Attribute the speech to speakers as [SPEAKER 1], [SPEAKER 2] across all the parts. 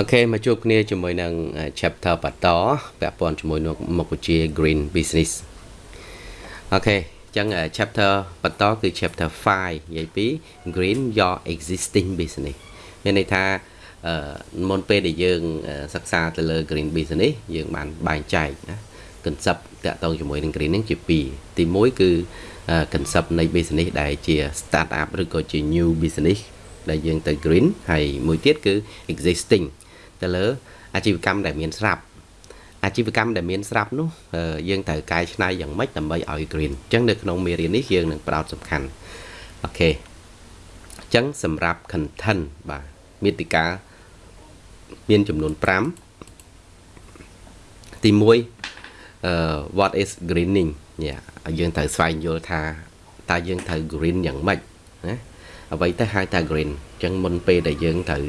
[SPEAKER 1] OK មកជួបគ្នាជាមួយនឹង chapter បន្តពាក់ព័ន្ធជាមួយនឹងមុខវិជ្ជា green business OK អញ្ចឹង chapter បន្តគឺ chapter 5និយាយពី green your existing business មានន័យថាអឺមុនពេលដែលយើង សិក្សាទៅលើ green business យើងបានបែងចែកណា concept តាក់ទងជាមួយនឹង green ហ្នឹងជាពីរទី1គឺ concept នៃ business ដែលជា start up ឬក៏ជា new business ដែលយើងទៅ green ហើយមួយទៀតគឺ existing ទៅលើអាជីវកម្មដែលមានស្រាប់អាជីវកម្មដែលមានស្រាប់នោះយើងត្រូវកែច្នៃយ៉ាងម៉េចដើម្បីឲ្យ green អញ្ចឹងនៅក្នុងមេរៀននេះយើងនឹងផ្ដោតសំខាន់អូខេអញ្ចឹងសម្រាប់ content បាទមេតិកាមានចំនួន5ទី1 uh, what is greening យ៉ាយើងត្រូវស្វែងយល់ថាតើយើងត្រូវ green យ៉ាងម៉េចណាអ្វីទៅហៅថា green អញ្ចឹងមុនពេលដែលយើងត្រូវ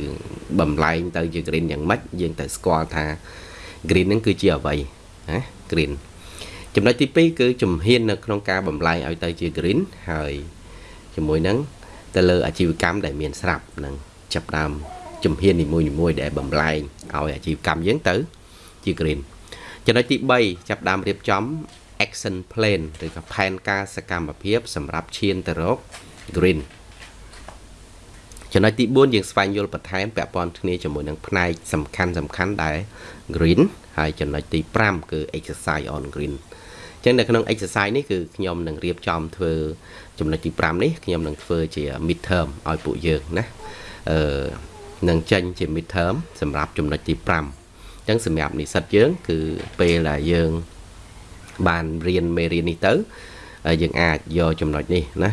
[SPEAKER 1] បំលែងទៅជា green យ៉ាងម៉េចយើងត្រូវស្គាល់ថា green ហ្នឹងគឺជាអ្វីណា green ចំណុចទី2គឺជំហាននៅក្នុងការបំលែងឲ្យទៅជា green ហើយជាមួយនឹងទៅលើអាជីវកម្មដែលមានស្រាប់នឹងចាប់ដើមជំហាននីមួយៗដែលបំលែងឲ្យអាជីវកម្មយើងទៅជា green ចំណុចទី3ចាប់ដើមរៀបចំ action plan ឬក៏ផែនការសកម្មភាព សម្រាប់ឈានទៅរក green ចំណុចទី4យើងស្វែងយល់បន្ថែមពាក់ព័ន្ធគ្នាជាមួយនឹងផ្នែកសំខាន់សំខាន់ដែល green ហើយចំណុចទី5គឺ exercise on green អញ្ចឹងនៅក្នុង exercise នេះគឺខ្ញុំនឹងរៀបចំធ្វើចំណុចទី5នេះខ្ញុំនឹងធ្វើជា mid term ឲ្យពួកយើងណាអឺនឹងចេញជា mid term សម្រាប់ចំណុចទី5អញ្ចឹងសម្រាប់និស្សិតយើង គឺពេលដែលយើង បានរៀនមេរៀននេះទៅយើងអាចយកចំណុចនេះណា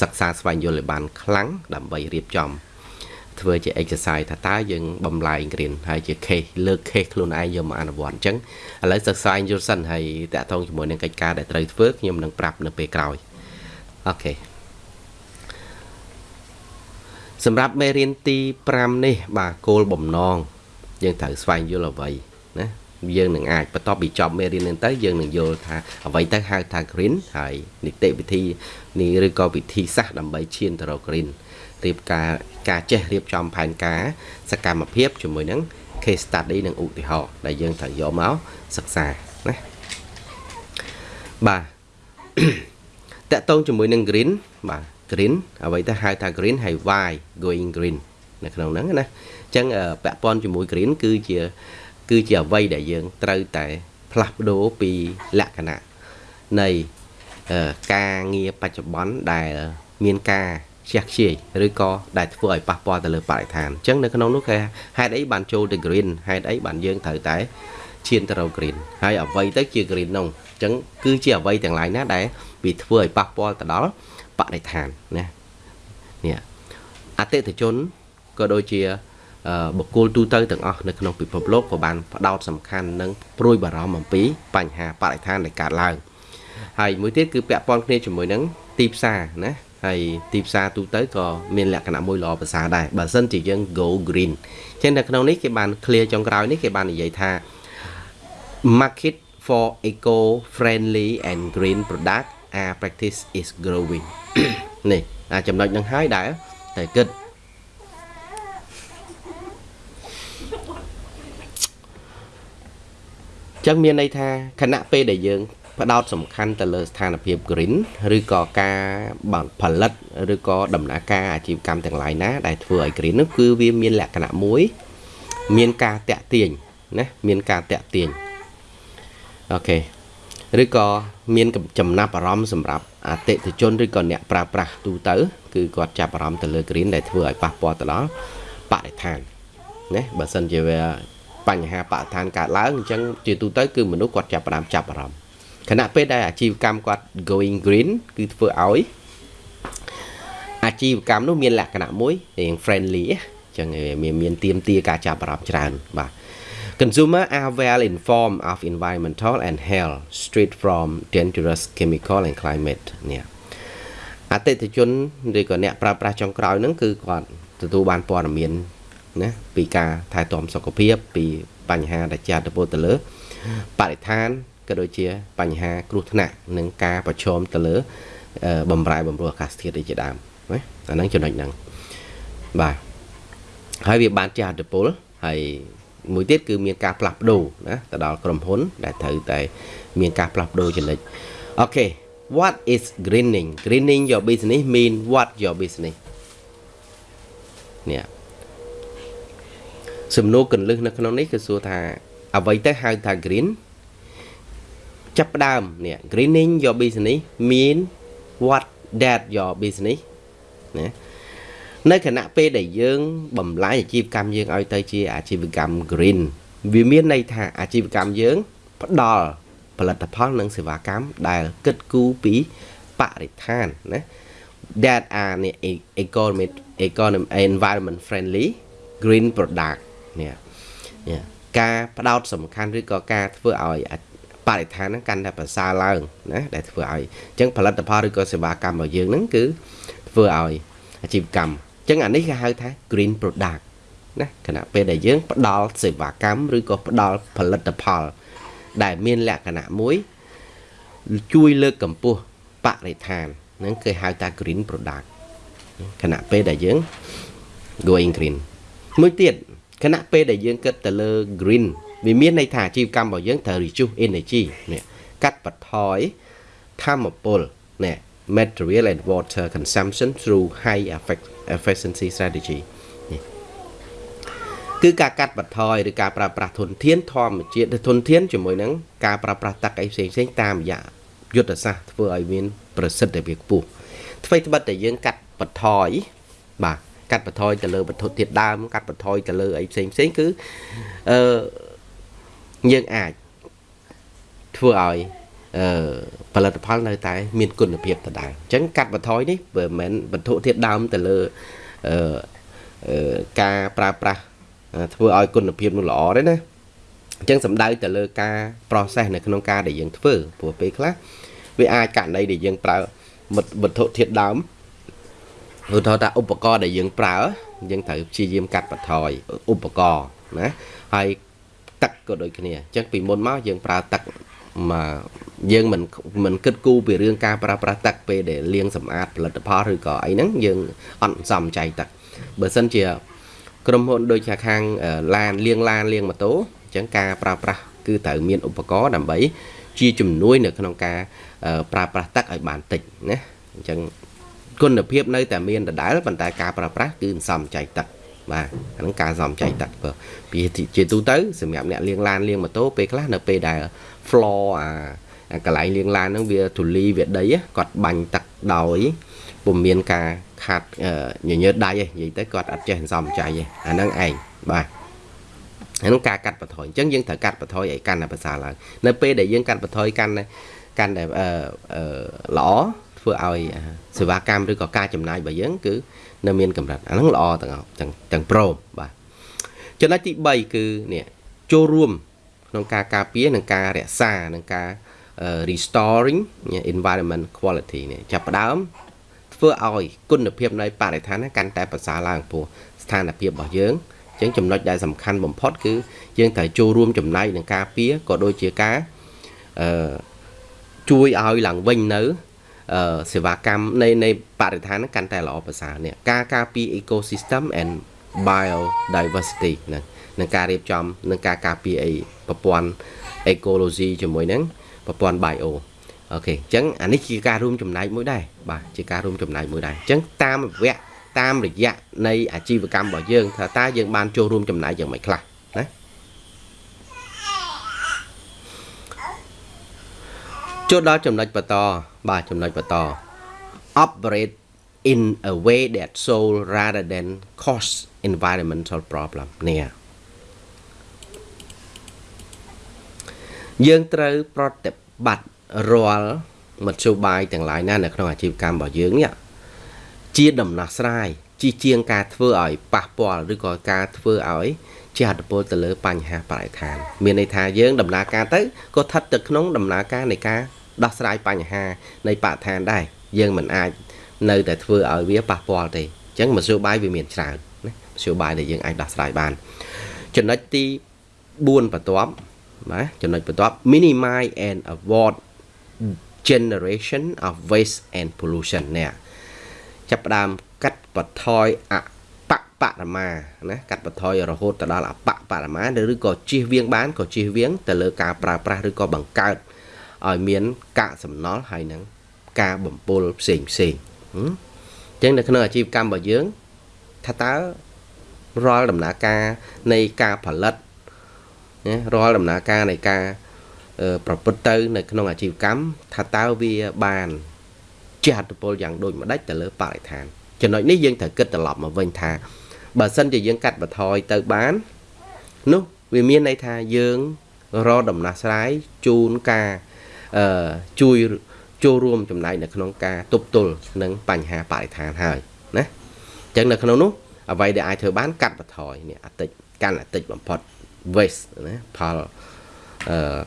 [SPEAKER 1] សិក្សាស្វែងយល់ឲ្យបានខ្លាំងដើម្បីរៀបចំ ធ្វើជា exercise ថាតើយើងបំលែងគ្រៀនហើយជា case លើក case ខ្លួនឯងយកមកអនុវត្តអញ្ចឹងឥឡូវសិក្សាយល់សិនហើយតាក់ទងជាមួយនឹងកិច្ចការដែលត្រូវធ្វើខ្ញុំនឹងប្រាប់នៅពេលក្រោយអូខេសម្រាប់មេរៀនទី5នេះ បាទគោលបំណង យើងត្រូវស្វែងយល់អ្វីណាយើងនឹងអាចបន្ទាប់ពីចប់មេរៀននេះទៅយើងនឹងយល់ថាអ្វីទៅហៅថា green ហើយនីតិវិធីនេះឬក៏វិធីសាស្ត្រដើម្បីឈានទៅរក green រៀបការការចេះរៀបចំផែនការសកម្មភាពជាមួយនឹង case study និងឧទាហរណ៍ដែលយើងត្រូវយកមកសិក្សាណាបាទតកតងជាមួយនឹង green បាទ green អ្វីទៅហៅថា green ហើយ why going green នៅក្នុងហ្នឹងណាអញ្ចឹងពាក់ព័ន្ធជាមួយ green គឺជា គឺជាអ្វីដែលយើងត្រូវតែផ្លាស់ប្ដូរពីលក្ខណៈនៃការងារបច្ចុប្បន្នដែលមានការ ខ្ជះខ្ជាយឬក៏ដែលធ្វើឲ្យប៉ះពាល់ទៅលើបរិស្ថានអញ្ចឹងនៅក្នុងនោះគេហេតុអីបានចូលទៅ green ហេតុអីបានយើងត្រូវតែឈានទៅរក green ហើយអ្វីទៅជា green នោះអញ្ចឹងគឺជាអ្វីទាំងឡាយណាដែលវាធ្វើឲ្យប៉ះពាល់ទៅដល់បរិស្ថានណានេះអតិថិជនក៏ដូចជាបុគ្គលទូទៅទាំងអស់នៅក្នុងពិភពលោកក៏បានផ្ដោតសំខាន់និងព្រួយបារម្ភអំពីបញ្ហាបរិស្ថានដែលកើតឡើងហើយមួយទៀតគឺពាក់ព័ន្ធគ្នាជាមួយនឹងទីផ្សារណា ហើយទីផ្សារទូទៅក៏មានលក្ខណៈមួយល្អប្រសើរដែរបើសិនជាយើង go green អញ្ចឹងនៅក្នុងនេះគេបាន clear ចុងក្រោយនេះគេបាននិយាយថា market for eco friendly and green product our practice is growing នេះអាចំណុចនឹងហើយដែរតែគិតចឹងមានន័យថាខណៈពេលដែលយើង ផ្ដោតសំខាន់ទៅលើស្ថានភាព green ឬក៏ការផលិតឬក៏ដំណើរការអាជីវកម្មទាំងឡាយណាដែលធ្វើឲ្យ green នោះគឺវាមានលក្ខណៈមួយ មានការតាក់ទាញណាមានការតាក់ទាញអូខេឬក៏មានចំណាប់អារម្មណ៍សម្រាប់អតិថិជនឬក៏អ្នកប្រើប្រាស់ទូទៅ គឺគាត់ចាប់អារម្មណ៍ទៅលើ green ដែលធ្វើឲ្យប៉ះពាល់ទៅដល់បរិស្ថានណាបើសិនជាវាបញ្ហាបរិស្ថានកើតឡើងអញ្ចឹងជាទូទៅគឺមនុស្សគាត់ចាប់ផ្ដើមចាប់អារម្មណ៍ ខណៈពេលដែលអាជីវកម្មគាត់ going green គឺធ្វើឲ្យអាជីវកម្មនោះមានលក្ខណៈមួយរៀង friendly អញ្ចឹងមានមានទៀមទាការចាប់អារម្មណ៍ច្រើនបាទ Consumer are well informed of environmental and health straight from dangerous chemical and climate នេះអតិថិជនឬក៏អ្នកប្រើប្រាស់ចុងក្រោយហ្នឹងគឺគាត់ទទួលបានព័ត៌មានណាពីការថែទាំសុខភាពពីបញ្ហាដែលជាអត្តពលទៅលើបរិស្ថាន ក៏ដូចជាបញ្ហាគ្រោះថ្នាក់និងការប្រឈមទៅលើបំរែបំរួលអាកាសធាតុជាដើមណាអាហ្នឹងចំណុចហ្នឹងបាទហើយវាបានជាអត្តពលហើយមួយទៀតគឺមានការផ្លាស់ប្ដូរណាទៅដល់ក្រុមហ៊ុន ដែលត្រូវតែ មានការផ្លាស់ប្ដូរចំណុចអូខេ what is greening greening your business mean what your business នេះសំណួរកន្លឹះនៅក្នុងនេះគឺសួរថាអ្វីទៅហៅថា green ចាប់ផ្ដើមនេះ greening your business mean what that your business ណានៅខណៈពេលដែលយើងបំលែងអាជីវកម្មយើងឲ្យទៅជាអាជីវកម្ម green វាមានន័យថាអាជីវកម្មយើងផ្ដល់ផលិតផលនិងសេវាកម្មដែលគិតគូរពីបរិស្ថានណា that are economic economic environment friendly green product នេះនេះការផ្ដោតសំខាន់ឬក៏ការធ្វើឲ្យ បរិស្ថានហ្នឹងកាន់តែប្រសើរឡើងណាដែលធ្វើឲ្យអញ្ចឹងផលិតផលឬក៏សេវាកម្មរបស់យើងហ្នឹងគឺធ្វើឲ្យអាជីវកម្មអញ្ចឹងអានេះគេហៅថា green product ណាខណៈពេលដែលយើងផ្ដល់សេវាកម្មឬក៏ផ្ដល់ផលិតផល ដែលមានលក្ខណៈមួយជួយលើកកម្ពស់បរិស្ថានហ្នឹងគេហៅថា green product ខណៈពេលដែលយើង going green មួយទៀតខណៈពេលដែលយើងគិតទៅលើ green វាមានន័យថាអាជីវកម្មរបស់យើងត្រូវ reduce energy នេះកាត់បន្ថយធម្មពលនេះ material and water consumption through high efficiency strategy នេះគឺការកាត់បន្ថយឬការប្រើប្រាស់ធនធានធម្មជាតិធនធានជាមួយនឹងការប្រើប្រាស់ទឹកអីផ្សេងផ្សេងតាមរយៈយុទ្ធសាស្ត្រធ្វើឲ្យមានប្រសិទ្ធភាពខ្ពស់អ្វីត្បិតតែយើងកាត់បន្ថយបាទកាត់បន្ថយទៅលើវត្ថុធាតុដើមកាត់បន្ថយទៅលើអីផ្សេងផ្សេងគឺអឺ យើងអាចធ្វើឲ្យអឺផលិតផលនៅតែ មានគុណភាពដដែលអញ្ចឹងកាត់បន្ថយនេះមិនមែនវត្ថុធាតុដើមទៅលើអឺការប្រើប្រាស់ធ្វើឲ្យគុណភាពនោះល្អទេណាអញ្ចឹងសំដៅទៅលើការ process នៅក្នុងការដែលយើងធ្វើព្រោះពេលខ្លះវាអាចករណីដែលយើងប្រើវត្ថុធាតុដើមឧទាហរណ៍ថាឧបករណ៍ដែលយើងប្រើយើងត្រូវព្យាយាមកាត់បន្ថយឧបករណ៍ណាហើយ ទឹកក៏ដូចគ្នាអញ្ចឹងពីមុនមកយើងប្រើទឹកមកយើងមិនមិនគិតគូរពីរឿងការប្រើប្រាស់ទឹកពេលដែលលាងសម្អាតផលិតផលឬក៏អីហ្នឹងយើងអត់សមចៃទឹកបើសិនជាក្រុមហ៊ុនដូចជាខាងឡានលាងឡានលាងម៉ូតូអញ្ចឹងការប្រើប្រាស់គឺត្រូវមានឧបករណ៍ដើម្បីជាជំនួយនៅក្នុងការប្រើប្រាស់ទឹកឲ្យបានតិចណាអញ្ចឹងគុណភាពនៅតែមានដដែលប៉ុន្តែការប្រើប្រាស់គឺសមចៃទឹក បាទអាហ្នឹងការសំចៃទឹកបើពីជាទូទៅសម្រាប់អ្នកលាងឡានលាងម៉ូតូពេលខ្លះនៅពេលដែល floor អាកន្លែងលាងឡានហ្នឹងវាធូលីវាដីគាត់បាញ់ទឹកដោយពុំមានការខាត់ញញើតដៃទេនិយាយទៅគាត់អត់ចេះសំចៃទេអាហ្នឹងឯងបាទហ្នឹងការកាត់បន្ថយអញ្ចឹងយើងត្រូវកាត់បន្ថយឲ្យកាន់តែប្រសើរឡើងនៅពេលដែលយើងកាត់បន្ថយកាន់តែកាន់តែល្អធ្វើឲ្យសេវាកម្មឬក៏ការចំណាយរបស់យើងគឺ នៅមានកម្រិតអាហ្នឹងល្អទាំងទាំងទាំងព្រមបាទចំណុចទី3គឺនេះចូលរួមក្នុងការការពារនិងការរក្សានិងការ restoring environment quality នេះចាប់ផ្ដើមធ្វើឲ្យគុណភាពនៃបរិស្ថានកាន់តែប្រសើរឡើងព្រោះស្ថានភាពរបស់យើងអញ្ចឹងចំណុចដែលសំខាន់បំផុតគឺយើងត្រូវចូលរួមចំណែកនឹងការពារក៏ដូចជាការអឺជួយឲ្យឡើងវិញនៅ សេវាកម្មនៃនៃបរិស្ថានហ្នឹងកាន់តែល្អប្រសើរនេះការការពារ ecosystem and biodiversity ហ្នឹងនឹងការរៀបចំនឹងការការពារអីប្រព័ន្ធ ecology ជាមួយនឹងប្រព័ន្ធ bio អូខេអញ្ចឹងអានេះជាការរួមចំណែកមួយដែរបាទជាការរួមចំណែកមួយដែរអញ្ចឹងតាមវគ្គតាមរយៈនៃអាជីវកម្មរបស់យើងថាតើយើងបានចូលរួមចំណែកយ៉ាងម៉េចខ្លះណា ចូលដល់ចំណុចបន្តបាទចំណុចបន្ត operate in a way that solve rather than cause environmental problem នេះយើងត្រូវប្រតិបត្តិរាល់មធ្យោបាយទាំងឡាយណានៅក្នុងអាជីវកម្មរបស់យើងនេះជាដំណោះស្រាយជាជាងការធ្វើឲ្យប៉ះពាល់ឬក៏ការធ្វើឲ្យជាអត្តពលទៅលើបញ្ហាបរិស្ថាន មានន័យថាយើងដំណើរការទៅក៏ស្ថិតទៅក្នុងដំណើរការនៃការ ដោះស្រាយបញ្ហានៃបរិស្ថានដែរយើងមិនអាចនៅតែធ្វើឲ្យវាប៉ះពាល់ទេអញ្ចឹងមធ្យោបាយវាមានច្រើនណាមធ្យោបាយដែលយើងអាចដោះស្រាយបានចំណុចទី4បន្ទាប់ណាចំណុចបន្ទាប់ minimize and avoid generation of waste and pollution នេះចាប់ផ្ដើមកាត់បន្ថយអបបរមាណាកាត់បន្ថយរហូតទៅដល់អបបរមាឬក៏ជៀសវាងបានក៏ជៀសវាងទៅលើការប្រើប្រាស់ឬក៏បង្កើត ឲ្យមានកាកសំណល់ហើយនឹងការបំពុលផ្សេងផ្សេងអញ្ចឹងនៅក្នុងអាជីវកម្មរបស់យើងថាតើរាល់ដំណើរការនៃការផលិតណារាល់ដំណើរការនៃការប្រព្រឹត្តទៅនៅក្នុងអាជីវកម្មថាតើវាបានជះឥទ្ធិពលយ៉ាងដូចម្ដេចទៅលើបរិស្ថានចំណុចនេះយើងត្រូវគិតត្រឡប់មកវិញថាបើសិនជាយើងកាត់បន្ថយទៅបាននោះវាមានន័យថាយើងរកដំណោះស្រាយជូនការអឺ ជួយចូលរួមចំណែកនៅក្នុងការទប់ទល់នឹងបញ្ហាបរិស្ថានហើយណាអញ្ចឹងនៅក្នុងនោះអ្វីដែលអាចធ្វើបានកាត់បន្ថយនេះអតិចកាន់អតិចបំផុត waste ណាផលអឺ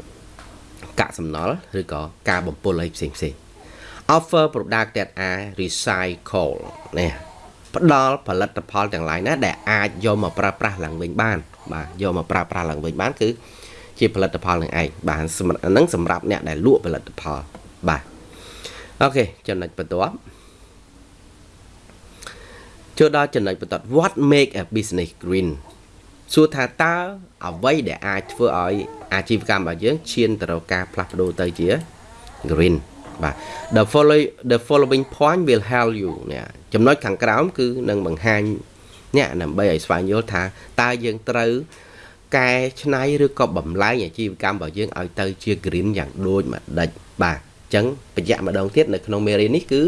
[SPEAKER 1] កាក់សំណល់ឬក៏ការបំពុលអីផ្សេងផ្សេង offer product that are recycle នេះផ្ដល់ផលិតផលទាំងឡាយណាដែលអាចយកមកប្រើប្រាស់ឡើងវិញបាន បាទយកមកប្រើប្រាស់ឡើងវិញបានគឺ ជាផលិតផលនឹងឯងបាទហ្នឹងសម្រាប់អ្នកដែលលក់ផលិតផលបាទអូខេចំណុចបន្ទាប់ចូលដល់ចំណុចបន្ទាប់ what make a business green សួរថាតើអ្វីដែលអាចធ្វើឲ្យអាជីវកម្មរបស់យើងឈានទៅរកការផ្លាស់ប្ដូរទៅជា green បាទ the following the following point will help you នេះចំណុចខាងក្រោមគឺនឹងបង្ហាញអ្នកដើម្បីឲ្យស្វែងយល់ថាតើយើងត្រូវ កែច្នៃឬក៏បំលែងអាជីវកម្មរបស់យើងឲ្យទៅជា green យ៉ាងដូចម្ដេចបាទអញ្ចឹងបញ្ជាក់ម្ដងទៀតនៅក្នុងមេរៀននេះគឺ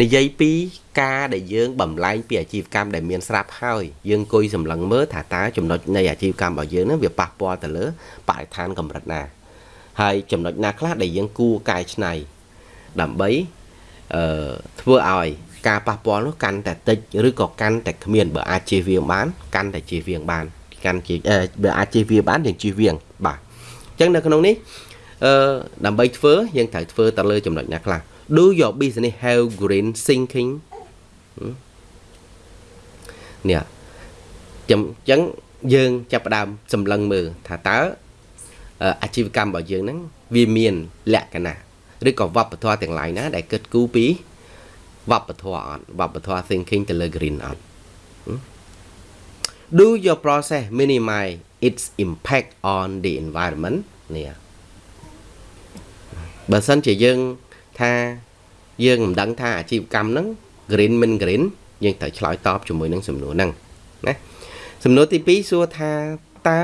[SPEAKER 1] និយាយពីការដែលយើងបំលែងពីអាជីវកម្មដែលមានស្រាប់ហើយយើងអង្គុយសម្លឹងមើលថាតើចំណុចនៃអាជីវកម្មរបស់យើងនឹងវាប៉ះពាល់ទៅលើបរិស្ថានកម្រិតណាហើយចំណុចណាខ្លះដែលយើងគួរកែច្នៃដើម្បីអឺធ្វើឲ្យការប៉ះពាល់នោះកាន់តែតិចឬក៏កាន់តែគ្មានបើអាចជៀសវាងបានកាន់តែជៀសវាងបាន កាន់ជាបើអាចជៀសវាងបានយើងជៀសវាងបាទអញ្ចឹងនៅក្នុងនេះអឺដើម្បីធ្វើយើងត្រូវធ្វើទៅលើចំណុចណាខ្លះ do your business have green thinking នេះចាំអញ្ចឹងយើងចាប់ផ្ដើមសម្លឹងមើលថាតើអាជីវកម្មរបស់យើងហ្នឹងវាមានលក្ខណៈឬក៏វប្បធម៌ទាំងឡាយណា ដែលគិតគូរពីវប្បធម៌អត់វប្បធម៌ thinking ទៅលើ green អត់ Do your process minimize its impact on the environment នេះបើសិនជាយើងថាយើងមិនដឹងថាអាជីវកម្មហ្នឹង green មិន green យើងត្រូវឆ្លើយតបជាមួយនឹងសំណួរហ្នឹងណាសំណួរទី2សួរថាតើ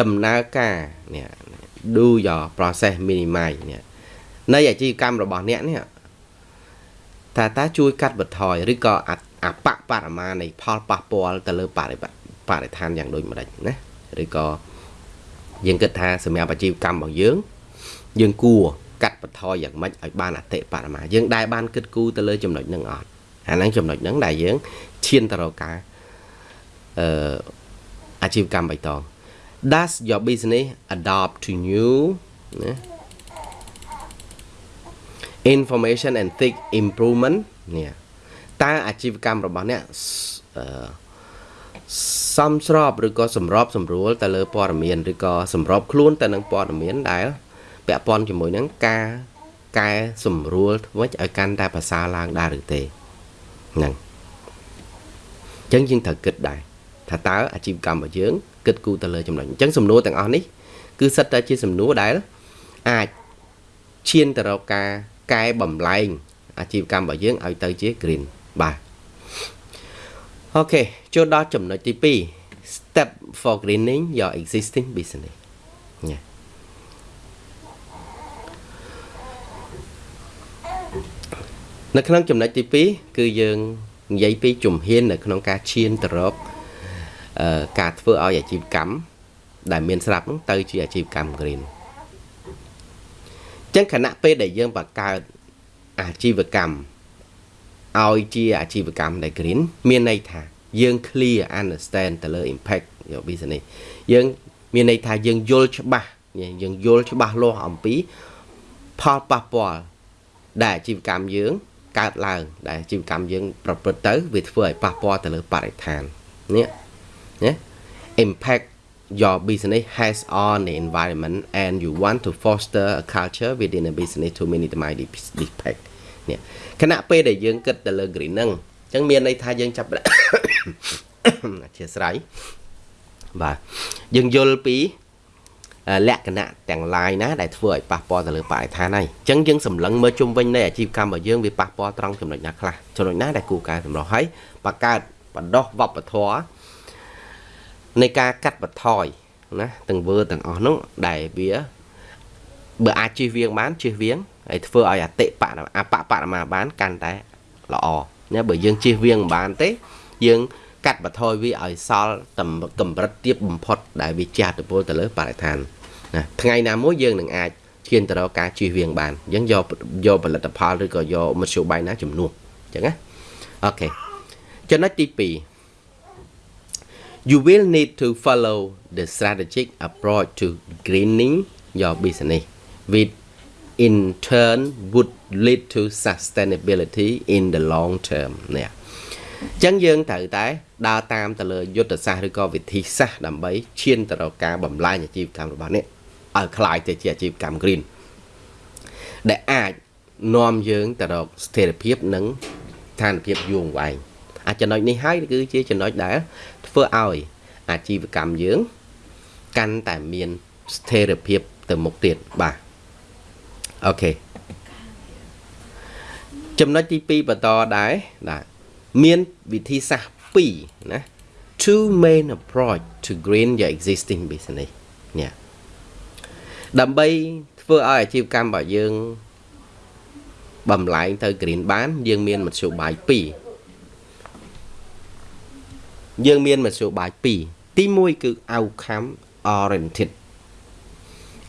[SPEAKER 1] ដំណើរការនេះ do your process minimize នេះនៃអាជីវកម្មរបស់អ្នកនេះថាតើជួយកាត់បន្ថយឬក៏អ បបរមានៃផលប៉ះពាល់ទៅលើបរិបបរិស្ថានយ៉ាងដូចម្ដេចណាឬក៏យើងគិតថាសម្រាប់អាជីវកម្មរបស់យើង យើងគួរកាត់បន្ថយយ៉ាងម៉េចឲ្យបានអតិបរមាយើងដែលបានគិតគូរទៅលើចំណុចហ្នឹងអត់អាហ្នឹងចំណុចហ្នឹងដែលយើងឈានទៅរកការអឺអាជីវកម្មបៃតង Does your business adopt to new ណា information and tech improvement នេះ តើអាជីវកម្មរបស់អ្នកអឺសំស្របឬក៏សម្របសម្រួលទៅលើព័ត៌មានឬក៏សម្របខ្លួនទៅនឹងព័ត៌មានដែលពាក់ព័ន្ធជាមួយនឹងការកែសម្រួលធ្វើឲ្យកាន់តែប្រសើរឡើងដែរឬទេហ្នឹងអញ្ចឹងយើងត្រូវគិតដែរថាតើអាជីវកម្មរបស់យើងគិតគូរទៅលើចំណុចអញ្ចឹងសំណួរទាំងអស់នេះគឺសិតតែជាសំណួរដែលអាចឈានទៅរកការកែបំលែងអាជីវកម្មរបស់យើងឲ្យទៅជា green បាទអូខេចូលដល់ចំណុចទី2 step for greening your existing business ញ៉ានៅក្នុងចំណុចទី2គឺយើងនិយាយពីជំហាននៅក្នុងការឈានទៅរកការធ្វើឲ្យអាជីវកម្មដែលមានស្រាប់ហ្នឹងទៅជាអាជីវកម្ម green ចឹងខណៈពេលដែលយើងបង្កើតអាជីវកម្ម ឲ្យជាអាជីវកម្មដែល green មានន័យថាយើង clear understand ទៅលើ impact យក business យើងមានន័យថាយើងយល់ច្បាស់យើងយល់ច្បាស់លាស់អំពីផលប៉ះពាល់ដែលអាជីវកម្មយើងកើតឡើងដែលអាជីវកម្មយើង ប្រព្រឹត្តទៅវាធ្វើឲ្យប៉ះពាល់ទៅលើបរិស្ថាននេះណា impact your business has on the environment and you want to foster a culture within a business to minimize the impact នេះ ខណៈពេលដែលយើងគិតទៅលើ green ហ្នឹងអញ្ចឹងមានន័យថាយើងចាប់អធិស្ឋានបាទយើងយល់ពីលក្ខណៈទាំងឡាយណាដែលធ្វើឲ្យប៉ះពាល់ទៅលើបរិស្ថានហើយអញ្ចឹងយើងសម្លឹងមើលជុំវិញនៃអាជីវកម្មរបស់យើងវាប៉ះពាល់ត្រង់ចំណុចណាខ្លះចំណុចណាដែលគូកែសម្រោះហើយបង្កើតបណ្ដោះវប្បធម៌នៃការកាត់បន្ថយណាទាំងវើទាំងអស់នោះដែលវាបើអាចជិះវៀងបានជិះវៀង ហើយធ្វើឲ្យអតិបៈអបបរមាបានកាន់តែល្អណាបើយើងជិះវៀងមិនបានទេ យើងកាត់បន្ថយវាឲ្យសល់កម្រិតទាបបំផុតដែលវាចាស់ទៅពលទៅលើបរិស្ថានណាថ្ងៃណាមួយយើងនឹងអាចឈានទៅរកការជិះវៀងបានអញ្ចឹងយកយកផលិតផលឬក៏យកមធ្យោបាយណាជំនួសអញ្ចឹងណាអូខេចំណុចទី2 you will need to follow the strategic approach to greening your business which in turn would lead to sustainability in the long term នេះអញ្ចឹងយើងត្រូវតែដើរតាមទៅលើយុទ្ធសាស្ត្រឬក៏វិធីសាស្ត្រដើម្បីឈានទៅរកការបំលែងអាជីវកម្មរបស់អ្នកឲ្យคล้ายទៅជាអាជីវកម្ម green ដែលអាចនាំយើងទៅរកស្ថិរភាពនិងស្ថានភាពយូរអង្វែងអាចំណុចនេះហើយគឺជាចំណុចដែលធ្វើឲ្យអាជីវកម្មយើងកាន់តែមានស្ថិរភាពទៅមុខទៀតបាទ អូខេចំណុចទី2បន្តដែរបាទមានវិធីសាស្ត្រ2ណា two main approach to green your existing business នេះដើម្បីធ្វើឲ្យអាជីវកម្មរបស់យើងបំលែងទៅ green បាន យើងមានមធ្យោបាយ2យើងមានមធ្យោបាយ2ទី1គឺ outcome oriented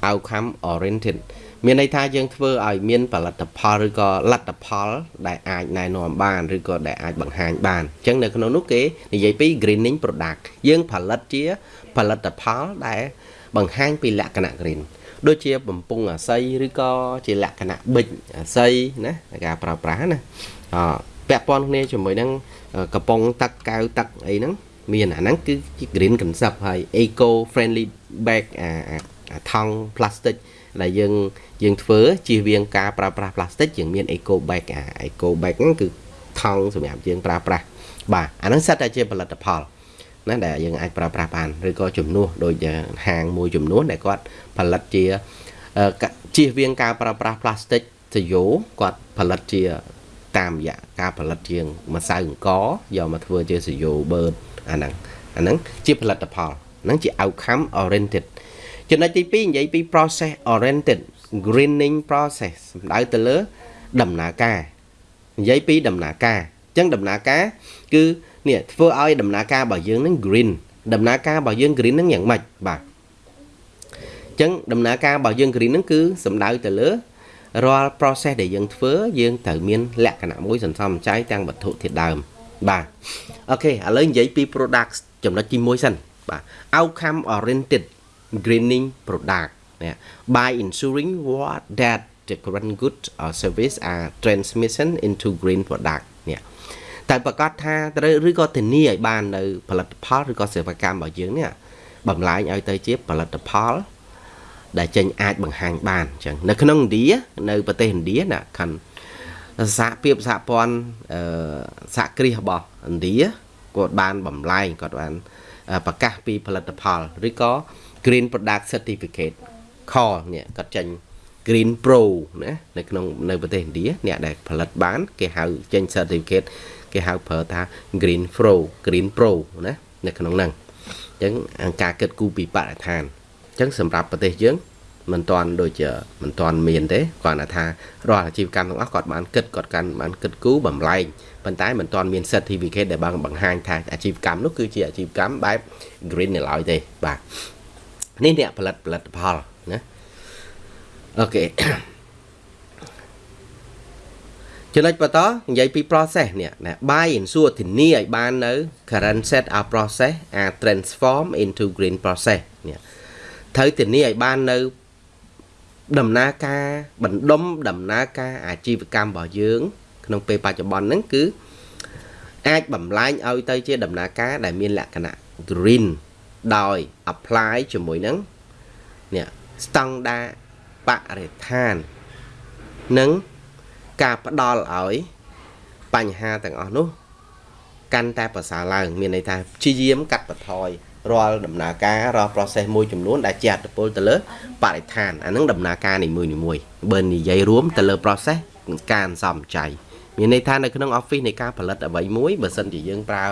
[SPEAKER 1] outcome oriented មានន័យថាយើងធ្វើឲ្យមានផលិតផលឬក៏លទ្ធផល ដែលអាចណែនាំបានឬក៏ដែលអាចបង្ហាញបានអញ្ចឹងនៅក្នុងនោះគេនិយាយពី greening product យើងផលិតជាផលិតផលដែលបង្ហាញពីលក្ខណៈ green ដូចជាបំពង់អាស័យឬក៏ជាលក្ខណៈប៊ិចអាស័យណាការប្រើប្រាស់ណាអពាក់ព័ន្ធគ្នាជាមួយនឹងកំប៉ុងទឹកកៅទឹកអីហ្នឹងមានអាហ្នឹងគឺជា green concept ហើយ eco friendly bag អាថង់ plastic ដែលយើង យើងធ្វើជៀសវាងការប្រើប្រាស់ផ្លាស្ទិកយើងមាន eco bag អា eco bag ហ្នឹងគឺថង់សម្រាប់យើងប្រើប្រាស់បាទអាហ្នឹងសិតតែជាផលិតផលណាដែលយើងអាចប្រើប្រាស់បានឬក៏ជំនួសដូចហាងមួយចំនួនដែលគាត់ផលិតជាជៀសវាងការប្រើប្រាស់ផ្លាស្ទិកទៅយោគាត់ផលិតជាតាមរយៈការផលិតជាម្សៅអង្គយកមកធ្វើជាសយោបឺតអាហ្នឹងអាហ្នឹងជាផលិតផលហ្នឹងជា outcome oriented ចំណុចទី2និយាយពី process oriented greening process សំដៅទៅលើដំណើរការនិយាយពីដំណើរការអញ្ចឹងដំណើរការគឺនេះធ្វើឲ្យដំណើរការរបស់យើងនឹង green ដំណើរការរបស់យើង green នឹងយ៉ាងម៉េចបាទអញ្ចឹងដំណើរការរបស់យើង green នឹងគឺសំដៅទៅលើរាល់ process ដែលយើងធ្វើយើងត្រូវមាន លក្ខណៈមួយសន្សំចៃទាំងវត្ថុធាតុដើមបាទអូខេឥឡូវនិយាយពី product ចំណុចទី1សិនបាទ outcome oriented greening product នេះ by ensuring what that the current goods or service are transmission into green product នេះតែប្រកាសថាត្រូវឬក៏ធានាឲ្យបាននៅផលិតផលឬក៏សេវាកម្មរបស់យើងនេះបំលែងឲ្យទៅជាផលិតផល ដែលចេញអាចបង្ហាញបានអញ្ចឹងនៅក្នុងឥណ្ឌានៅប្រទេសឥណ្ឌាណាខាងសហភាពសហព័ន្ធអឺសហគ្រាសរបស់ឥណ្ឌាគាត់បានបំលែងគាត់បានប្រកាសពីផលិតផលឬក៏ Green Product Certificate ខនេះគាត់ចេញ Green Pro ណានៅក្នុងនៅប្រទេសឥណ្ឌាអ្នកដែលផលិតបាន គេហៅចេញ certificate គេហៅប្រើថា Green Pro Green Pro ណានៅក្នុងហ្នឹងអញ្ចឹងការគិតគូរពីបរិស្ថានអញ្ចឹងសម្រាប់ប្រទេសយើងមិនតាន់ដូចជាមិនតាន់មានទេគាត់ថារាល់អាជីវកម្មទាំងអស់គាត់បានគិតគាត់កាន់បានគិតគូរបំលែងប៉ុន្តែមិនតាន់មាន certificate ដែលបានបង្ហាញថាអាជីវកម្មនោះគឺជាអាជីវកម្មបែប green នៅឡើយទេបាទនេះអ្នកផលិតផលិតផល ណាអូខេចំណុចបន្តនិយាយពី process នេះណា buy ensure ធានាឲ្យបាននៅ current set our process are transform into green process នេះត្រូវធានាឲ្យបាននៅដំណើរការបណ្ដុំដំណើរការអាជីវកម្មរបស់យើង ក្នុងពេលបច្ចុប្បន្នហ្នឹងគឺអាចបំលែងឲ្យទៅជាដំណើរការដែលមានលក្ខណៈ green ដោយ apply ជាមួយនឹងនេះ ស្តង់ដាបរិស្ថាន និងការផ្ដល់ឲ្យបញ្ហាទាំងអស់នោះ កាន់តែប្រសើរឡើង មានន័យថាព្យាយាមកាត់បន្ថយរាល់ដំណើរការរាល់ process មួយចំនួនដែលជាអត្តពលទៅលើបរិស្ថានអានឹងដំណើរការនីមួយៗបើនិយាយរួមទៅលើ process ការអន្សំចៃមានន័យថានៅក្នុង office នៃការផលិតអ្វីមួយបើសិនជាយើងប្រើ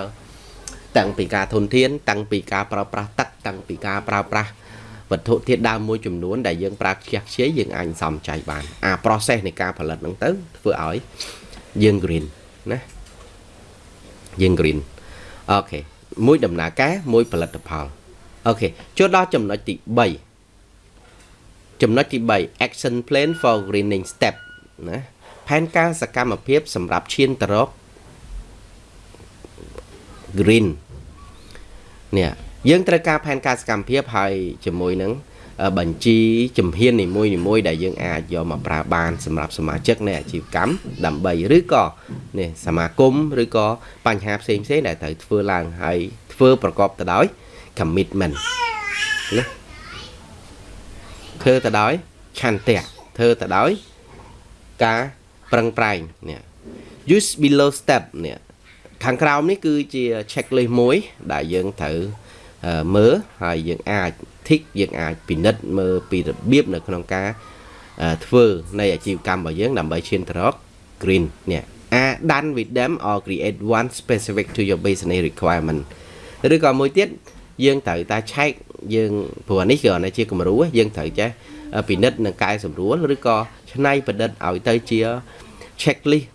[SPEAKER 1] តាំងពីការធនធាន តាំងពីការប្រើប្រាស់ទឹកតាំងពីការប្រើប្រាស់ វត្ថុធាតុដើមមួយចំនួនដែលយើងប្រើខ្ជះខ្ជាយយើងអាចសំចៃបានអា process នៃការផលិតហ្នឹងទៅធ្វើឲ្យយើង green ណាយើង green អូខេមួយដំណើរការមួយផលិតផល OK ចូលដល់ចំណុចទី3ចំណុចទី3 action plan for greening step ណាផែនការសកម្មភាពសម្រាប់ឈានទៅរក green នេះ យើងត្រូវការផែនការសកម្មភាពហើយជាមួយនឹងបញ្ជីជំហាននីមួយនីមួយដែលយើងអាចយកមកប្រើបានសម្រាប់សមាជិកនៃអាជីវកម្មដើម្បីឬក៏នេះសមាគមឬក៏បញ្ហាផ្សេងផ្សេងដែលត្រូវធ្វើឡើងហើយធ្វើប្រកបទៅដោយ commitment ណាធ្វើទៅដោយឆន្ទៈធ្វើទៅដោយការប្រឹងប្រែងនេះ use below step នេះខាងក្រោមនេះគឺជា checklist មួយដែលយើងត្រូវ មើលហើយយើងអាចធីកយើងអាចពិនិត្យមើលពីរបៀបនៅក្នុងការធ្វើនៃអាជីវកម្មរបស់យើងដើម្បីឈានទៅរក green នេះ are done with them or create one specific to your business requirement ឬក៏មួយទៀតយើងត្រូវតែឆែកយើងព្រោះនេះគ្រាន់តែជាគំរូយើងត្រូវចេះពិនិត្យនិងកែសម្រួលឬក៏ច្នៃប្រឌិតឲ្យទៅជា checklist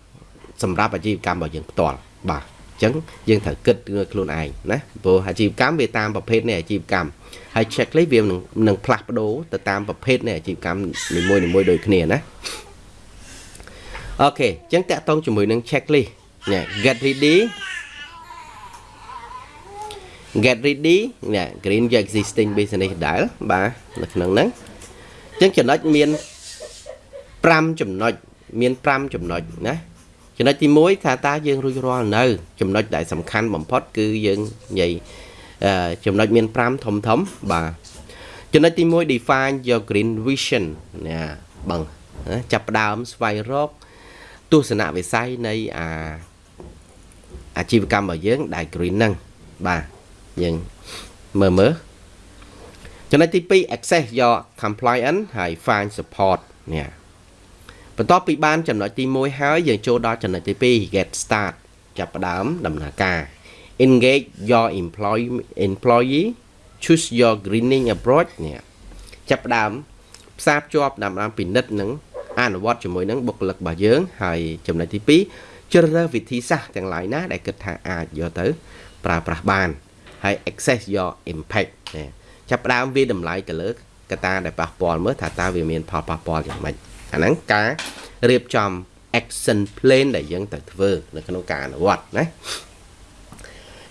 [SPEAKER 1] សម្រាប់អាជីវកម្មរបស់យើងផ្ទាល់បាទអញ្ចឹងយើងត្រូវគិតខ្លួនឯងណាព្រោះអាជីវកម្មវាតាមប្រភេទនៃអាជីវកម្មហើយ checklist វានឹងនឹងផ្លាស់ប្ដូរទៅតាមប្រភេទនៃអាជីវកម្មនីមួយៗដូចគ្នាណាអូខេអញ្ចឹងតាក់ទងជាមួយនឹង checklist នេះ get ready get ready នេះ green your existing business ដែលបាទនៅក្នុងហ្នឹងអញ្ចឹងចំណុចមាន5ចំណុចមាន5ចំណុចណា ចំណុចទី1ថាតើយើងរួចរាល់នៅ ចំណុចដែលសំខាន់បំផុត គឺយើងនិយាយចំណុចមាន5ធំធំបាទចំណុចទី1 define your green vision ណាបងចាប់ផ្ដើមស្វែងរក ទស្សនវិស័យនៃអាអាជីវកម្មរបស់យើងដែល green ហ្នឹងបាទយើងមើលមើលចំណុចទី2 access your compliance ហើយ find support នេះ បន្ទាប់ពីបានចំណុចទី1ហើយយើងចូលដល់ចំណុចទី2 get start ចាប់ផ្ដើមដំណើរការ engage your employee employee choose your greening approach នេះចាប់ផ្ដើមផ្សារភ្ជាប់ដើម្បីពិនិត្យនិងអនុវត្តជាមួយនឹងបុគ្គលិករបស់យើងហើយចំណុចទី2ជ្រើសរើសវិធីសាស្ត្រទាំងឡាយណាដែលគិតថាអាចយកទៅប្រើប្រាស់បានហើយ access your impact ចាប់ផ្ដើមវាតម្លៃទៅលើកត្តាដែលប៉ះពាល់មើលថាតើវាមានផលប៉ះពាល់យ៉ាងម៉េច អាហ្នឹងការរៀបចំ action plan ដែលយើងត្រូវធ្វើនៅក្នុងការអនុវត្តណា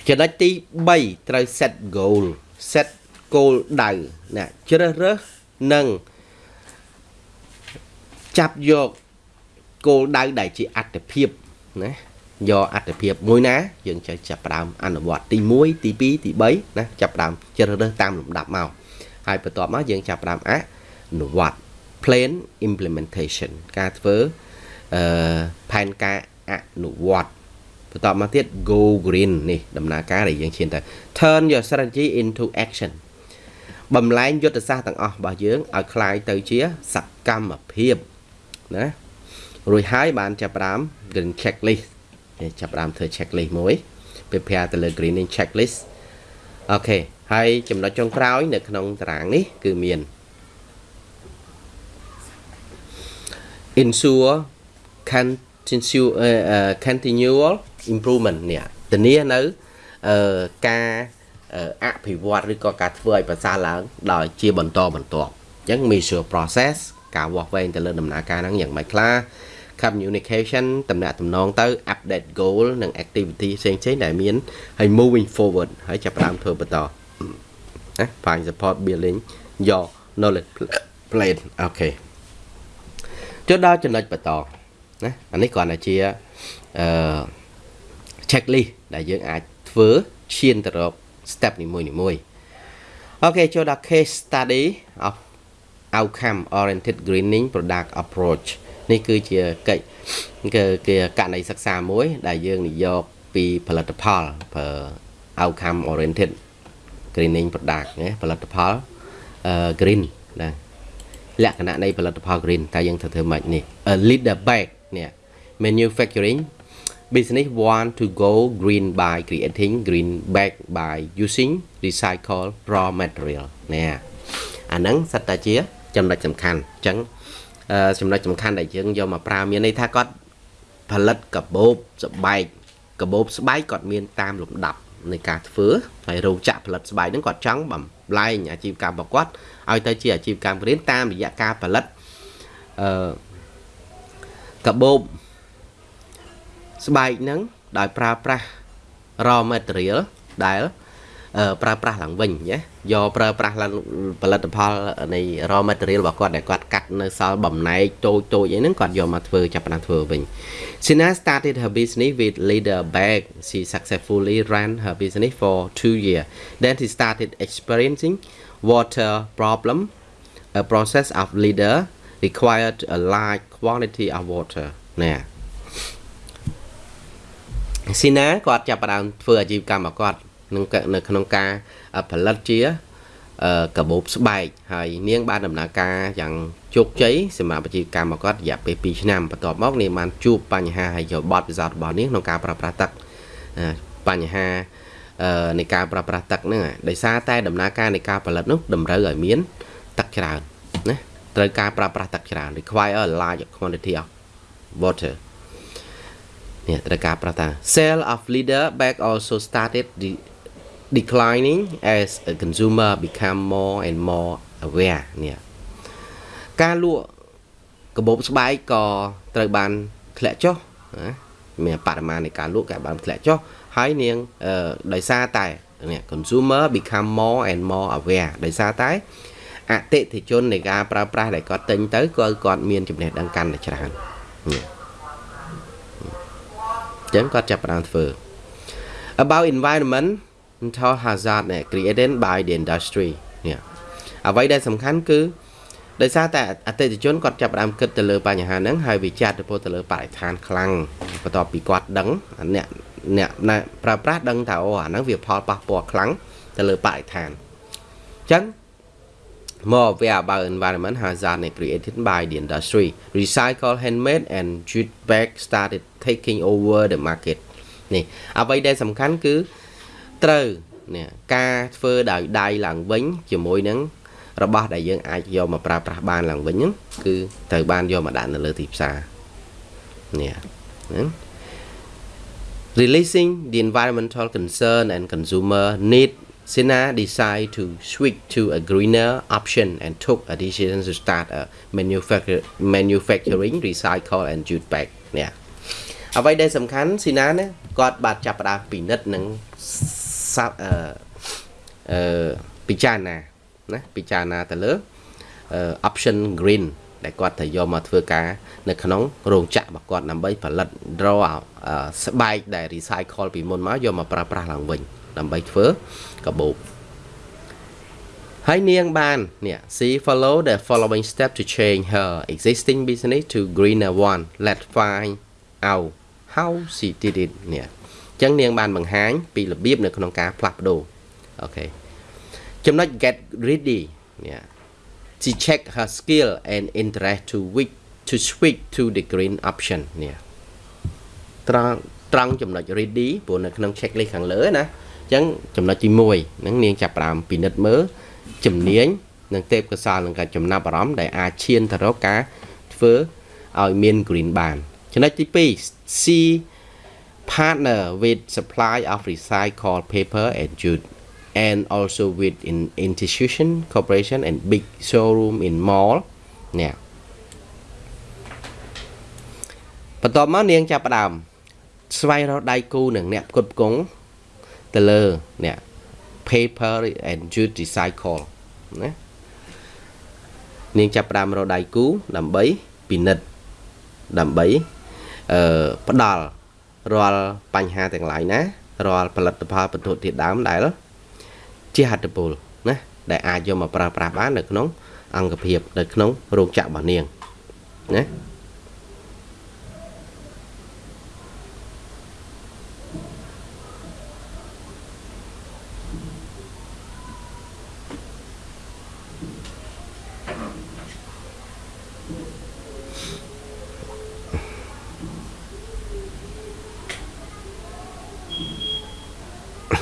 [SPEAKER 1] ចំណុចទី3ត្រូវ set goal set goal ដៅណាជ្រើសរើសនិងចាប់យកគោលដៅដែលជាអត្តភាពណាយកអត្តភាពមួយណា យើងចេះចាប់ផ្ដើមអនុវត្តទី1ទី2ទី3ណាចាប់ផ្ដើមជ្រើសរើសតាមលំដាប់មកហើយបន្ទាប់មកយើងចាប់ផ្ដើមអនុវត្ត plan implementation ការធ្វើអឺផែនការអនុវត្តបន្តមកទៀត go green នេះដំណើរការដែលយើងឈានទៅ turn your strategy into action បំលែងយុទ្ធសាស្ត្រទាំងអស់របស់យើងឲ្យคล้ายទៅជាសកម្មភាពណារួចហើយបានចាប់ផ្ដើម green checklist ចាប់ផ្ដើមធ្វើ checklist មួយ prepare ទៅលើ greening checklist អូខេហើយចំណុចចុងក្រោយនៅក្នុងតារាងនេះគឺមាន ensure continual improvement នេះធានានៅការអភិវឌ្ឍឬក៏ការធ្វើឲ្យប្រសើរឡើងដោយជាបន្តបន្ទាប់អញ្ចឹង measure process ការវាស់វែងទៅលើដំណើរការហ្នឹងយ៉ាងម៉េចខ្លះ communication តំណាក់តំណងទៅ update goal និង activity ផ្សេងៗដែលមានហើយ moving forward ហើយចាប់ផ្ដើមធ្វើបន្តណា find support building your knowledge plan អូ ខេចូលដល់ចំណុចបន្តណាអានេះគ្រាន់តែជាអឺ checklist ដែលយើងអាចធ្វើឈានទៅរក step នីមួយនីមួយអូខេចូលដល់ case study of outcome oriented greening product approach នេះគឺជាកិច្ចគឺគឺករណីសិក្សាមួយ ដែលយើងនិយោគពីផលិតផលប្រើ outcome oriented greening product ណាផលិតផលអឺ green ណា លក្ខណៈនៃផលិតផល green តើយើងត្រូវធ្វើម៉េចនេះ a leader back នេះ manufacturing business want to go green by creating green bag by using recycled raw material នេះអាហ្នឹងសិតតែជា ចំណុចសំខាន់អញ្ចឹងចំណុចសំខាន់ដែលយើងយកមកប្រើមានន័យថាគាត់ផលិតកាបូបស្បែកកាបូបស្បែកគាត់មានតាមលំដាប់នៃការធ្វើហើយរោងចក្រផលិតស្បែកហ្នឹងគាត់ចង់បំលែងអាជីវកម្មរបស់គាត់ ឲ្យទៅជាអាជីវកម្មរៀនតាមរយៈការផលិតអឺកាបូបស្បែកហ្នឹងដោយប្រើប្រាស់ raw material ដែលប្រើប្រាស់ឡើងវិញណាយកប្រើប្រាស់ឡើងផលិតផលនៃ raw material របស់គាត់ដែលគាត់កាត់នៅសល់បំណែកតូចតូចអីហ្នឹងគាត់យកមកធ្វើចាប់ផ្ដើមធ្វើវិញ Sina started her business with leather bag she successfully ran her business for 2 years then she started experiencing water problem a process of leather required a large quantity of water ណាស៊ីណាគាត់ចាប់ផ្ដើមធ្វើអាជីវកម្មរបស់គាត់ក្នុងនៅក្នុងការផលិតជាកាបូបស្បែកហើយនាងបានដំណើរការយ៉ាងជោគជ័យសម្រាប់អាជីវកម្មរបស់គាត់រយៈពេល2ឆ្នាំបន្ទាប់មកនាងបានជួបបញ្ហាហើយយកបទពិសោធន៍របស់នាងក្នុងការប្រើប្រាស់ទឹកបញ្ហា នៃការប្រើប្រាស់ទឹកហ្នឹងដោយសារតែដំណើរការនៃការផលិតនោះតម្រូវឲ្យមានទឹកច្រើនណាត្រូវការប្រើប្រាស់ទឹកច្រើន require a large quantity of water នេះត្រូវការប្រើតា sale of leader bag also started the declining as a consumer become more and more aware នេះការលក់កាបូបស្បែកក៏ត្រូវបានធ្លាក់ចុះណាមានបរិមាណនៃការលក់ក៏បានធ្លាក់ចុះ ហើយនាងដោយសារតែនេះ consumer become more and more aware ដោយសារតែអតិថិជននៃការប្រើប្រាស់ដែលគាត់ទិញទៅគាត់គាត់មានចំណេះដឹងកាន់តែច្រើននេះចឹងគាត់ចាប់ផ្ដើមធ្វើ about environment mental hazard created by the industry នេះអ្វីដែលសំខាន់គឺដោយសារតែអតិថិជនគាត់ចាប់ផ្ដើមគិតទៅលើបញ្ហាហ្នឹងហើយវាចាត់ទៅពោលទៅលើបរិស្ថានខ្លាំងបន្ទាប់ពីគាត់ដឹងអ្នក អ្នកប្រើប្រាស់ដឹងថាអូអាហ្នឹងវាផលប៉ះពាល់ខ្លាំងទៅលើបរិស្ថានអញ្ចឹង more aware about environment hazard created by the industry recycle handmade and jute bag started taking over the market នេះអ្វីដែលសំខាន់គឺត្រូវនេះការធ្វើដោយដៃឡើងវិញជាមួយនឹងរបស់ដែលយើងអាចយកមកប្រើប្រាស់បានឡើងវិញហ្នឹងគឺត្រូវបានយកមកដាក់នៅលើទីផ្សារនេះហ្នឹង releasing the environmental concern and consumer need Sina decided to switch to a greener option and took a decision to start a manufacture, manufacturing recycle and jute bag នេះអ្វីដែលសំខាន់ស៊ីណាណាគាត់បានចាប់ផ្ដើមពិនិត្យនឹងសាប់អឺអឺពិចារណាណាពិចារណាទៅលើ option green ដែលគាត់ត្រូវយកមកធ្វើការនៅក្នុងរោងចក្ររបស់គាត់ដើម្បីផលិត draw ស្បែកដែល recycle ពីមុនមកយកមកប្រើប្រាស់ឡើងវិញ ដើម្បីធ្វើកាបូបហើយនាងបាននេះ she follow the following step to change her existing business to greener one let's find out how she did it នេះអញ្ចឹងនាងបានបង្ហាញពីរបៀបនៅក្នុងការផ្លាស់ប្ដូរអូខេចំណុច get ready នេះ she check her skill and interest to which to switch to the green option នេះត្រង់ត្រង់ចំណុច ready ព្រោះនៅក្នុង checklist ខាងលើណាអញ្ចឹងចំណុចទី1ហ្នឹងនាងចាប់ផ្ដើមពិនិត្យមើលជំនាញនិងទេពកោសល្យនឹងការចំណាប់អារម្មណ៍ដែលអាចឈានទៅរកការធ្វើឲ្យមាន green បានចំណុចទី2 C partner with supply of recycled paper and jute and also with in institution corporation and big showroom in mall នេះបន្ទាប់មកនាងចាប់ផ្ដើមស្វែងរកដៃគូនឹងអ្នកផ្គត់ផ្គង់ទៅលើនេះ paper and jute recycle ណានាងចាប់ផ្ដើមរកដៃគូដើម្បីពិនិត្យដើម្បីអឺផ្ដាល់រាល់បញ្ហាទាំងឡាយណារាល់ផលិតផលបន្ទុកធាតុដើមដែល ជាហត្ថពលណាដែលអាចយកមកប្រើប្រាស់បាននៅក្នុង អង្គភាពនៅក្នុងរោគចាក់របស់នាងណា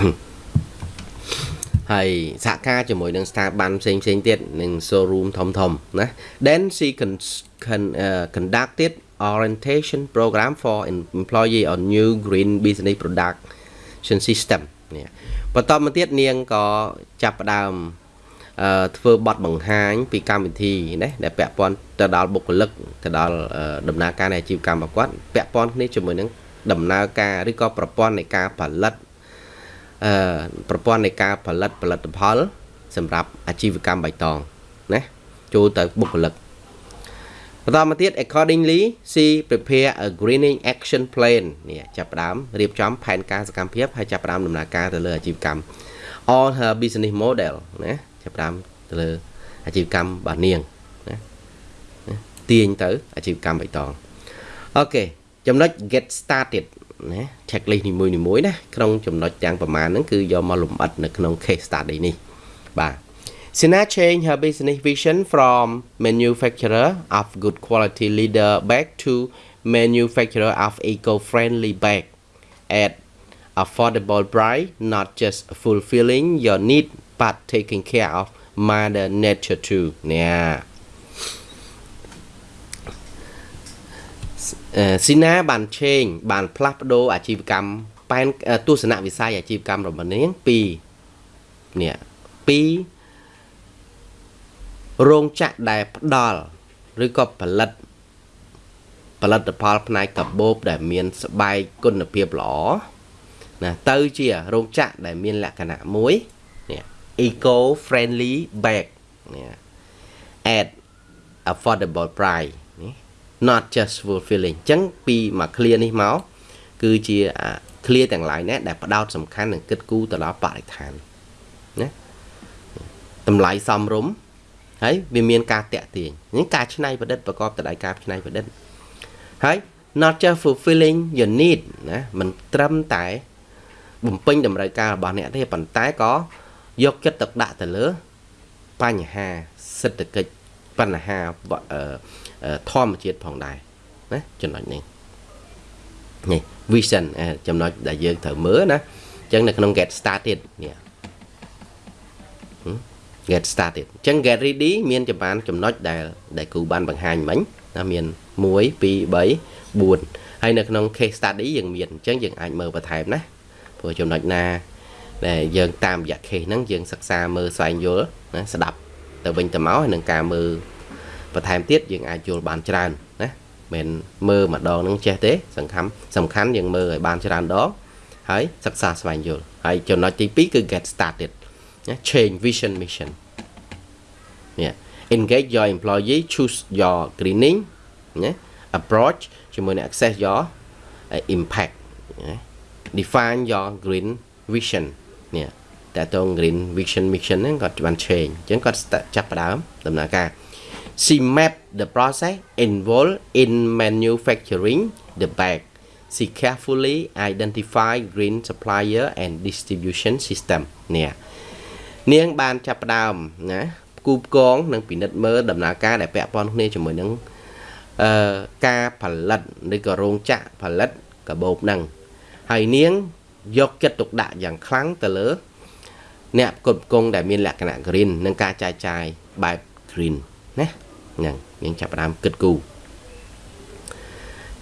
[SPEAKER 1] 嗯。 ហើយសហការជាមួយនឹងស្ថាប័នផ្សេងផ្សេងទៀតនឹង showroom ធំធំណា then she con, con, uh, conducted orientation program for employee on new green business production system នេះបន្តមកទៀតនាងក៏ចាប់ផ្ដើមអឺធ្វើបទបង្ហាញពីកម្មវិធីណាដែលពាក់ព័ន្ធទៅដល់បុគ្គលិកទៅដល់ដំណើរការនៃអាជីវកម្មរបស់គាត់ពាក់ព័ន្ធគ្នាជាមួយនឹងដំណើរការឬក៏ប្រព័ន្ធនៃការផលិតអឺ ប្រព័ន្ធនៃការផលិតផលិតផល សម្រាប់អាជីវកម្មបៃតងណាចូលទៅបុគ្គលិកបន្តមកទៀត accordingly she prepare a greening action plan នេះចាប់ផ្ដើមរៀបចំផែនការសកម្មភាពហើយចាប់ផ្ដើមដំណើរការទៅលើអាជីវកម្ម all her business model ណាចាប់ផ្ដើមទៅលើអាជីវកម្មរបស់នាងណាទាញទៅអាជីវកម្មបៃតងអូខេចំណុច get started ណា checklist នីមួយៗណាក្នុងចំណុចទាំងប្រមាណហ្នឹងគឺយកមកលម្អិតនៅក្នុង case study នេះបាទ Sina changed her business vision from manufacturer of good quality leader bag to manufacturer of eco-friendly bag at affordable price not just fulfilling your need but taking care of mother nature too เស៊ីណាបានឆេងបានផ្លាស់ប្ដូរអាជីវកម្មប៉ែនទស្សនវិស័យអាជីវកម្មរបស់នាងពីនេះពីរោងចក្រដែលផ្ដល់ឬក៏ផលិតផលិតផលផ្នែកកាបូបដែលមានស្បែកគុណភាពល្អណាទៅជារោងចក្រដែលមានលក្ខណៈមួយនេះ eco friendly bag នេះ at affordable price not just fulfilling អញ្ចឹងពីមួយ clear នេះមកគឺជា clear ទាំង lain ណាដែលផ្ដោតសំខាន់នឹងគិតគូរទៅដល់បរិស្ថានណាតម្លៃសមរម្យហើយវាមានការតាក់ទាញនេះការច្នៃប្រឌិតប្រកបទៅដោយការច្នៃប្រឌិតហើយ not just fulfilling your need ណាមិនត្រឹមតែ បំពេញតម្រូវការរបស់អ្នកទេប៉ុន្តែក៏យកចិត្តទុកដាក់ទៅលើ បញ្ហាសេដ្ឋកិច្ចបញ្ហា ធម្មជាតិផងដែរណាចំណុចនេះនេះ vision ចំណុចដែលយើងត្រូវមើលណាអញ្ចឹងនៅក្នុង get started នេះ get started អញ្ចឹង get ready មានចម្បានចំណុចដែលដែលគ្រូបានបង្ហាញមិញណាមាន1 2 3 4ហើយនៅក្នុង case study យើងមានអញ្ចឹងយើងអាចមើលបន្ថែមណាព្រោះចំណុចណាដែលយើងតាមរយៈ case ហ្នឹងយើងសិក្សាមើលស្វែងយល់ណាស្ដាប់ទៅវិញទៅមកហើយនឹងការមើល បន្ថែមទៀតយើងអាចយល់បានច្រើនណាមិនមើលម្ដងនឹងចេះទេសំខាន់សំខាន់យើងមើលឲ្យបានច្រើនដងហើយសិក្សាស្វែងយល់ហើយចំណុចទី2គឺ get started ណា change vision mission នេះ engage your employee choose your greening ណា approach ជាមួយនឹង access your impact ណា define your green vision នេះតែតង green vision mission ហ្នឹងគាត់បាន change អញ្ចឹងគាត់ចាប់ផ្ដើមដំណើរការ She mapped the process involved in manufacturing the bag. She carefully identified green supplier and distribution system នេះនាងបានចាប់ផ្ដើមណាគូផ្គងនិងពិនិត្យមើលដំណើរការដែលពាក់ព័ន្ធគ្នាជាមួយនឹងអឺការផលិតឬក៏រោងចក្រផលិតកាបូបហ្នឹងហើយនាងយកចិត្តទុកដាក់យ៉ាងខ្លាំងទៅលើ អ្នកផ្គត់ផ្គង់ដែលមានលក្ខណៈ green និងការចាយចាយបែប green ណា ហ្នឹងយើងចាប់ផ្ដើមគិតគូរ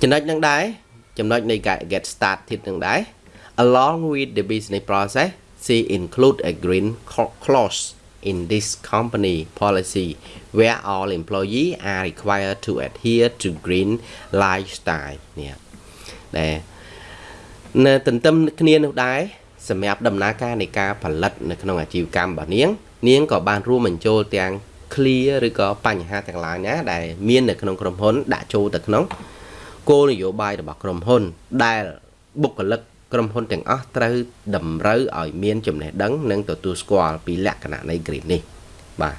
[SPEAKER 1] ចំណុចហ្នឹងដែរចំណុចនៃការ get started ហ្នឹងដែរ along with the business process see include a green clause in this company policy where all employees are required to adhere to green lifestyle នេះដែលនៅទន្ទឹមគ្នានោះដែរសម្រាប់ដំណើរការនៃការផលិតនៅក្នុងអាជីវកម្មរបស់នាង នាងក៏បានរួមបញ្ចូលទាំង clear ឬក៏បញ្ហាទាំងឡាយណាដែលមាននៅក្នុងក្រុមហ៊ុនដាក់ចូលទៅក្នុងគោលនយោបាយរបស់ក្រុមហ៊ុន ដែលបុគ្គលិកក្រុមហ៊ុនទាំងអស់ត្រូវតម្រូវឲ្យមានចំណេះដឹងនិងទទួលស្គាល់ពីលក្ខណៈនៃ green នេះបាទ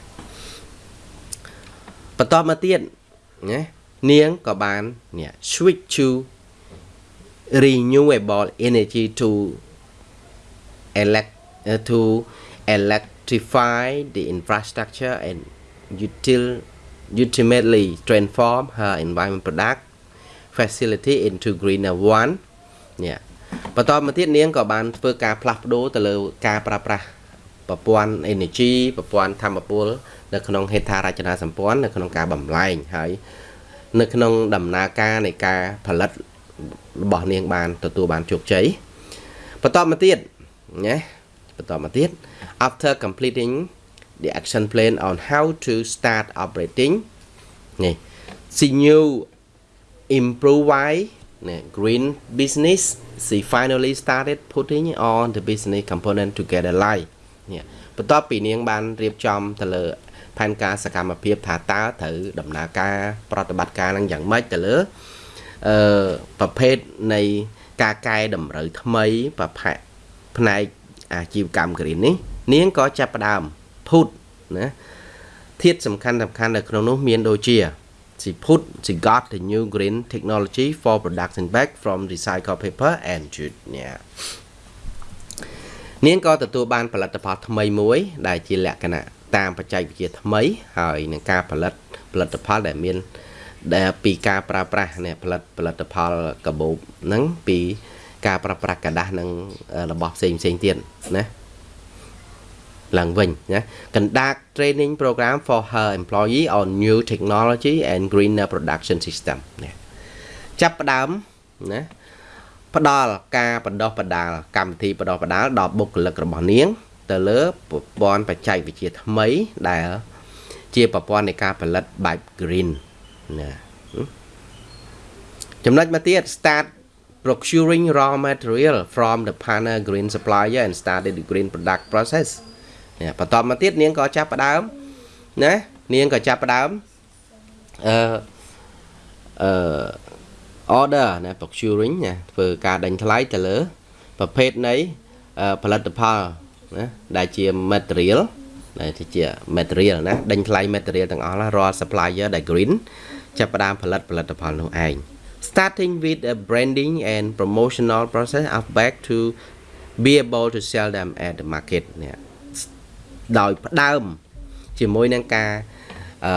[SPEAKER 1] បន្តមកទៀតណានាងក៏បាននេះ switch to renewable energy to elect to electrify the infrastructure and util ultimately transform her environment product facility into greener one នេះបន្តមកទៀតនាងក៏បានធ្វើការផ្លាស់ប្ដូរទៅលើការប្រើប្រាស់បប្រព័ន្ធ energy ប្រព័ន្ធធម្មពលនៅក្នុងហេដ្ឋារចនាសម្ព័ន្ធនៅក្នុងការបំលែងហើយនៅក្នុងដំណើរការនៃការផលិតរបស់នាងបានទទួលបានជោគជ័យបន្តមកទៀតណាបន្តមកទៀត after completing the action plan on how to start operating នេះ see new improve why green business she finally started putting on the business component together live នេះបន្ទាប់ពីនាងបានរៀបចំទៅលើផែនការសកម្មភាពថាតើត្រូវដំណើរការប្រតិបត្តិការនឹងយ៉ាងម៉េចទៅលើអឺប្រភេទនៃការកែតម្រូវថ្មីប្រភេទផ្នែកអាជីវកម្ម green នេះនាងក៏ចាប់ផ្ដើម ភូតណាធាតុសំខាន់សំខាន់នៅក្នុងនោះមានដូចជា she put she got the new green technology for production bag from recycled paper and jute เนี่ยនាងក៏ទទួលបានផលិតផលថ្មីមួយ ដែលជាលក្ខណៈតាមបច្ចេកវិទ្យាថ្មី ហើយនឹងការផលិតផលិតផលដែលមានដែលពីការប្រើប្រាស់នេះផលិតផលិតផលកាបូបហ្នឹងពីការប្រើប្រាស់กระดาษនិងរបស់ផ្សេងផ្សេងទៀតណា ឡើងវិញណា conduct training program for her employee on new technology and greener production system នេះចាប់ផ្ដើមណាផ្ដល់ការបណ្ដោះបណ្ដាលកម្មវិធីបណ្ដោះបណ្ដាលដល់បុគ្គលិករបស់នាង ទៅលើប្រព័ន្ធបច្ចេកវិទ្យាថ្មីដែលជាប្រព័ន្ធនៃការផលិតបែប green ណាចំណុចមកទៀត start procuring raw material from the partner green supplier and started the green product process បន្តមកទៀតនាងក៏ចាប់ផ្ដើមណានាងក៏ចាប់ផ្ដើមអឺអឺ order ណា procuring ណាធ្វើការដេញថ្លៃទៅលើ ប្រភេទនៃផលិតផលណាដែលជា material ដែលជា material ណាដេញថ្លៃ material ទាំងអស់រាល់ supplier ដែល green ចាប់ផ្ដើមផលិតផលិតផលនោះឯង starting with a branding and promotional process of back to be able to sell them at the market នេះ ដោយផ្ដើម ជាមួយនឹងការអឺ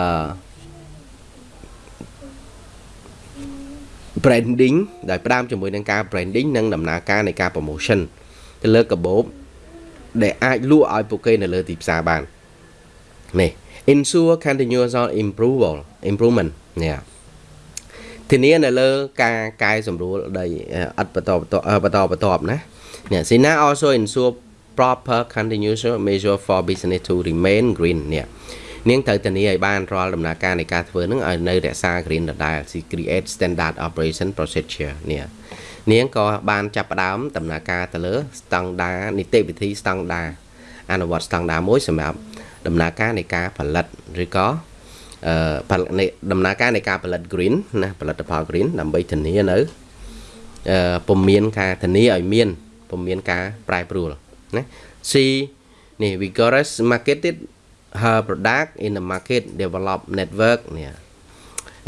[SPEAKER 1] branding ដោយផ្ដើមជាមួយនឹងការ branding និងដំណើរការនៃការ promotion ទៅលើកាបូបដែលអាចលក់ឲ្យពួកគេនៅលើទីផ្សារបាននេះ ensure continuous improval improvement នេះធានានៅលើការកែសម្រួលដីអត់បន្តបន្តបន្តណានេះ Sina also ensure proper continuous measure for business to remain green នេះនាងត្រូវធានាឲ្យបានរាល់ដំណើរការនៃការធ្វើនឹងឲ្យនៅរក្សា green ដដែល create standard operation procedure នេះនាងក៏បានចាប់ផ្ដើមដំណើរការទៅលើ standard នីតិវិធី standard អនុវត្ត standard មួយសម្រាប់ដំណើរការនៃការផលិតឬក៏អឺដំណើរការនៃការផលិត green ណាផលិតផល green ដើម្បីធានានៅអឺពុំមានការធានាឲ្យមានពុំមានការប្រែប្រួល ណា C នេះ vigorous marketed her product in the market develop network នេះ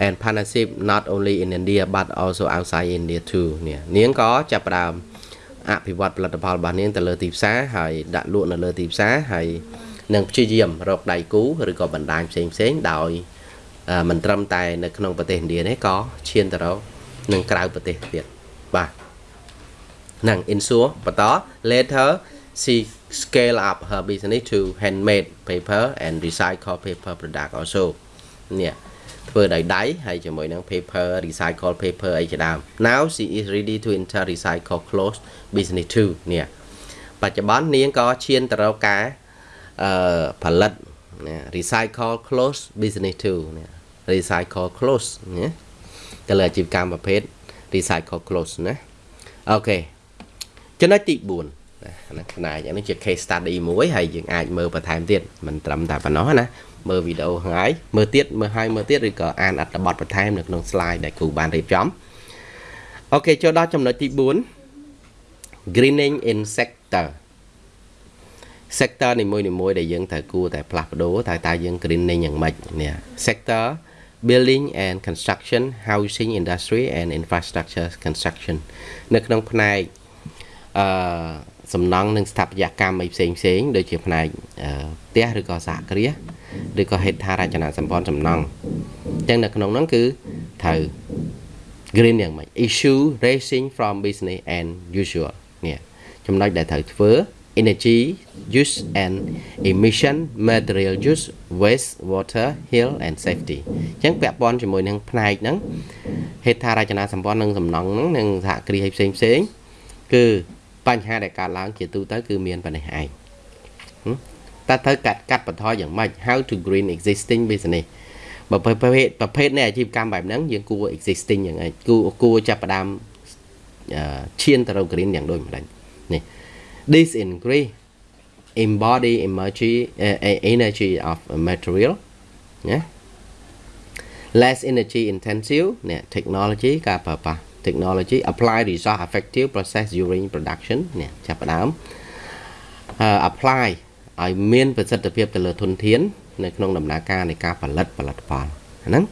[SPEAKER 1] and partnership not only in India but also outside India too នេះនាងក៏ចាប់ផ្ដើមអភិវឌ្ឍផលិតផលរបស់នាងទៅលើទីផ្សារហើយដាក់លក់នៅលើទីផ្សារហើយនឹងព្យាយាមរកដៃគូឬក៏បណ្ដាញផ្សេងផ្សេងដោយមិនត្រឹមតែនៅក្នុងប្រទេសឥណ្ឌាទេក៏ឈានទៅរកនឹងក្រៅប្រទេសទៀតបាទនឹង insure បន្ត later she scale up her business to handmade paper and recycle paper product also នេះធ្វើដោយដៃហើយជាមួយនឹង paper recycle paper អីជាដើម now she is ready to enter recycle clothes business too នេះបច្ចុប្បន្ននាងក៏ឈានទៅរកការអឺផលិត recycle clothes business too នេះ recycle clothes ណាទៅលើអាជីវកម្មប្រភេទ recycle clothes ណាអូខេចំណុចទី4 ណាផ្នែកនេះជា case study មួយហើយយើងអាចមើលបន្ថែមទៀតមិនត្រឹមតែប៉ុណ្ណោះណាមើលវីដេអូថ្ងៃមើលទៀតមើលហើយមើលទៀតឬក៏អានអត្ថបទបន្ថែមនៅក្នុង slide ដែលគ្រូបានរៀបចំអូខេចូលដល់ចំណុចទី4 greening in sector sector នីមួយៗដែលយើងត្រូវគួរតែផ្លាស់ប្ដូរតែតើយើង greening យ៉ាងម៉េចនេះ sector building and construction housing industry and infrastructure construction នៅក្នុងផ្នែកអឺ សំណង់និងស្ថាបត្យកម្មអីផ្សេងផ្សេងដូចជាផ្នែកផ្ទះឬក៏សហគ្រាសឬក៏ហេដ្ឋារចនាសម្ព័ន្ធសំណង់អញ្ចឹងនៅក្នុងហ្នឹងគឺត្រូវ green យ៉ាងម៉េច issue racing from business and usual នេះចំណុចដែលត្រូវធ្វើ energy use and emission material use waste water health and safety អញ្ចឹងពាក់ព័ន្ធជាមួយនឹងផ្នែកហ្នឹងហេដ្ឋារចនាសម្ព័ន្ធនិងសំណង់ហ្នឹងនិងសហគ្រាសផ្សេងផ្សេងគឺ បញ្ហាដែលកើតឡើងជាទូទៅគឺមានប៉ុណ្ណេះឯងតើត្រូវកាត់កាត់បន្ថយយ៉ាងម៉េច how to green existing business បើប្រភេទប្រភេទនៃអាជីវកម្មបែបហ្នឹងយើងគួរ existing យ៉ាងឯងគួរគួរចាប់ផ្ដើមឈានទៅរក green យ៉ាងដូចម្ដេចនេះ this increase embody energy uh, energy of material ណា less energy intensive នេះ technology ការប្រើប្រាស់ technology apply resource effective process during production នេះចាប់ផ្ដើម apply ឲ្យមានប្រសិទ្ធភាពទៅលើធនធាន នៅក្នុងដំណើរការនៃការផលិតផលិតផលហ្នឹង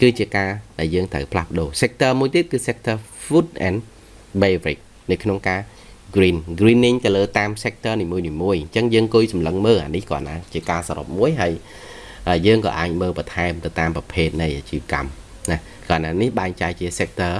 [SPEAKER 1] គឺជាការដែលយើងត្រូវផ្លាស់ប្ដូរ sector មួយទៀតគឺ sector food and beverage នៅក្នុងការ green greening ទៅលើតាម sector នីមួយៗអញ្ចឹងយើងគួយសម្លឹងមើលអានេះគាត់ណាជាការសរុបមួយហើយយើងក៏អាចមើលបន្ថែមទៅតាមប្រភេទនៃអាជីវកម្មណាគាត់ណានេះបែងចែកជា sector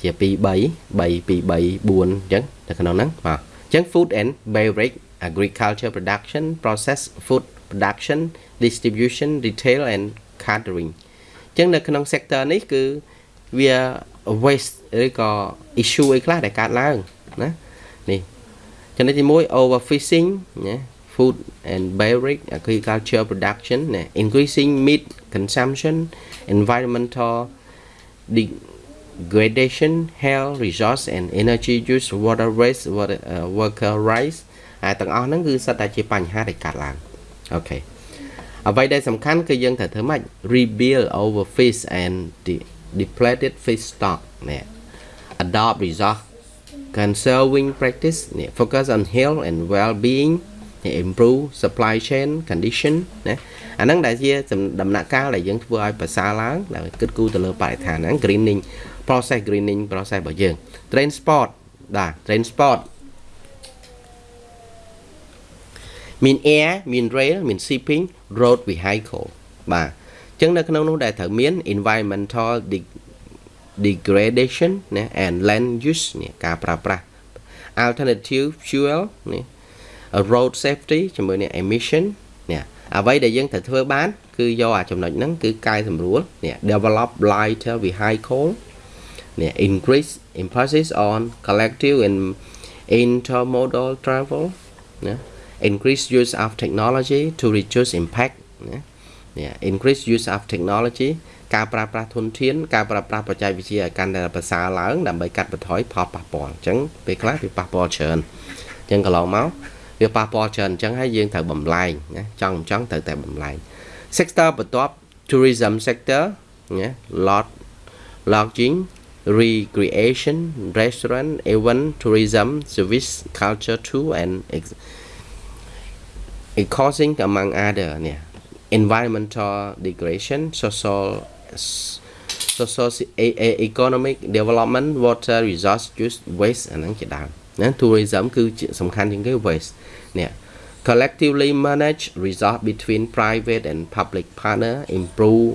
[SPEAKER 1] ជា2 3 3 2 3 4អញ្ចឹងនៅក្នុងហ្នឹងបាទអញ្ចឹង food and beverage agriculture production process food production distribution retail and catering អញ្ចឹងនៅក្នុង sector នេះគឺវា waste ឬក៏ issue អីខ្លះដែលកើតឡើងណានេះចំណុចទី1 overfishing ណា food and beverage agriculture production ណា increasing meat consumption environmental degradation health resource and energy use water waste water uh, worker rights ហើយទាំងអស់ហ្នឹងគឺសិតតែជាបញ្ហាដែលកើតឡើងអូខេអ្វីដែលសំខាន់គឺយើងត្រូវធ្វើម៉េច rebuild over fish and depleted fish stock នេះ adopt resource conserving practice នេះ focus on health and well being នេះ improve supply chain condition ណាអាហ្នឹងដែលជាដំណាក់កាលដែលយើងធ្វើឲ្យប្រសើរឡើងដែលគិតគូរទៅលើបរិស្ថានហ្នឹង greening process greening process របស់យើង transport បាទ transport មាន air មាន rail មាន shipping road vehicle បាទអញ្ចឹងនៅក្នុងនោះដែលត្រូវមាន environmental degradation ណា and land use នេះការប្រើប្រាស់ alternative fuel នេះ road safety ជាមួយនឹង emission នេះអ្វីដែលយើងត្រូវធ្វើបាន គឺយកអាចំណុចហ្នឹងគឺកែសម្រួលនេះ develop lighter vehicle នេះ increase emphasis on collective and intermodal travel ណា increase use of technology to reduce impact ណានេះ increase use of technology ការប្រើប្រាស់ធនធានការប្រើប្រាស់បច្ចេកវិទ្យាឲ្យកាន់តែប្រសើរឡើងដើម្បីកាត់បន្ថយផលប៉ះពាល់អញ្ចឹងពេលខ្លះវាប៉ះពាល់ច្រើនអញ្ចឹងកន្លងមកវាប៉ះពាល់ច្រើនអញ្ចឹងហើយយើងត្រូវបំលែងណាចង់មិនចង់ត្រូវតែបំលែង sector បន្ទាប់ tourism sector ណា lot lodging recreation restaurant event tourism service culture tour and causing among other នេះ environmental degradation social social economic development water resource use waste អាហ្នឹងជាដើមណា tourism គឺសំខាន់ជាងគេ waste នេះ collectively manage resource between private and public partner improve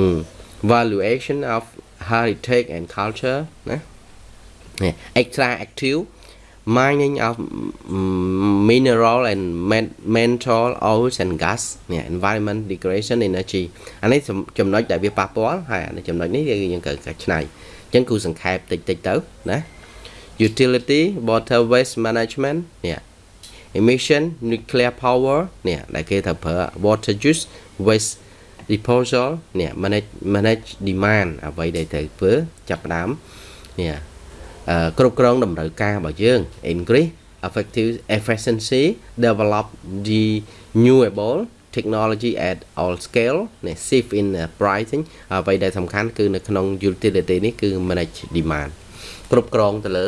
[SPEAKER 1] um, valuation of heritage and culture ណានេះ extra active mining of mineral and mental oils and gas នេះ environment degradation energy អានេះចំណុចដែលវាប៉ះពាល់ហើយអានេះចំណុចនេះយើងត្រូវកាត់ឆ្នៃអញ្ចឹងគូសង្ខេបតិចតិចទៅណា utility water waste management នេះ emission nuclear power នេះដែលគេថាប្រើ water use waste disposal នេះ manage manage demand អ្វីដែលត្រូវធ្វើចាប់ផ្ដើមនេះគ្រប់គ្រងតម្រូវការរបស់យើង increase effective efficiency develop the renewable technology at all scale នេះ shift in pricing អ្វីដែលសំខាន់គឺនៅក្នុង utility នេះគឺ manage demand គ្រប់គ្រងទៅលើ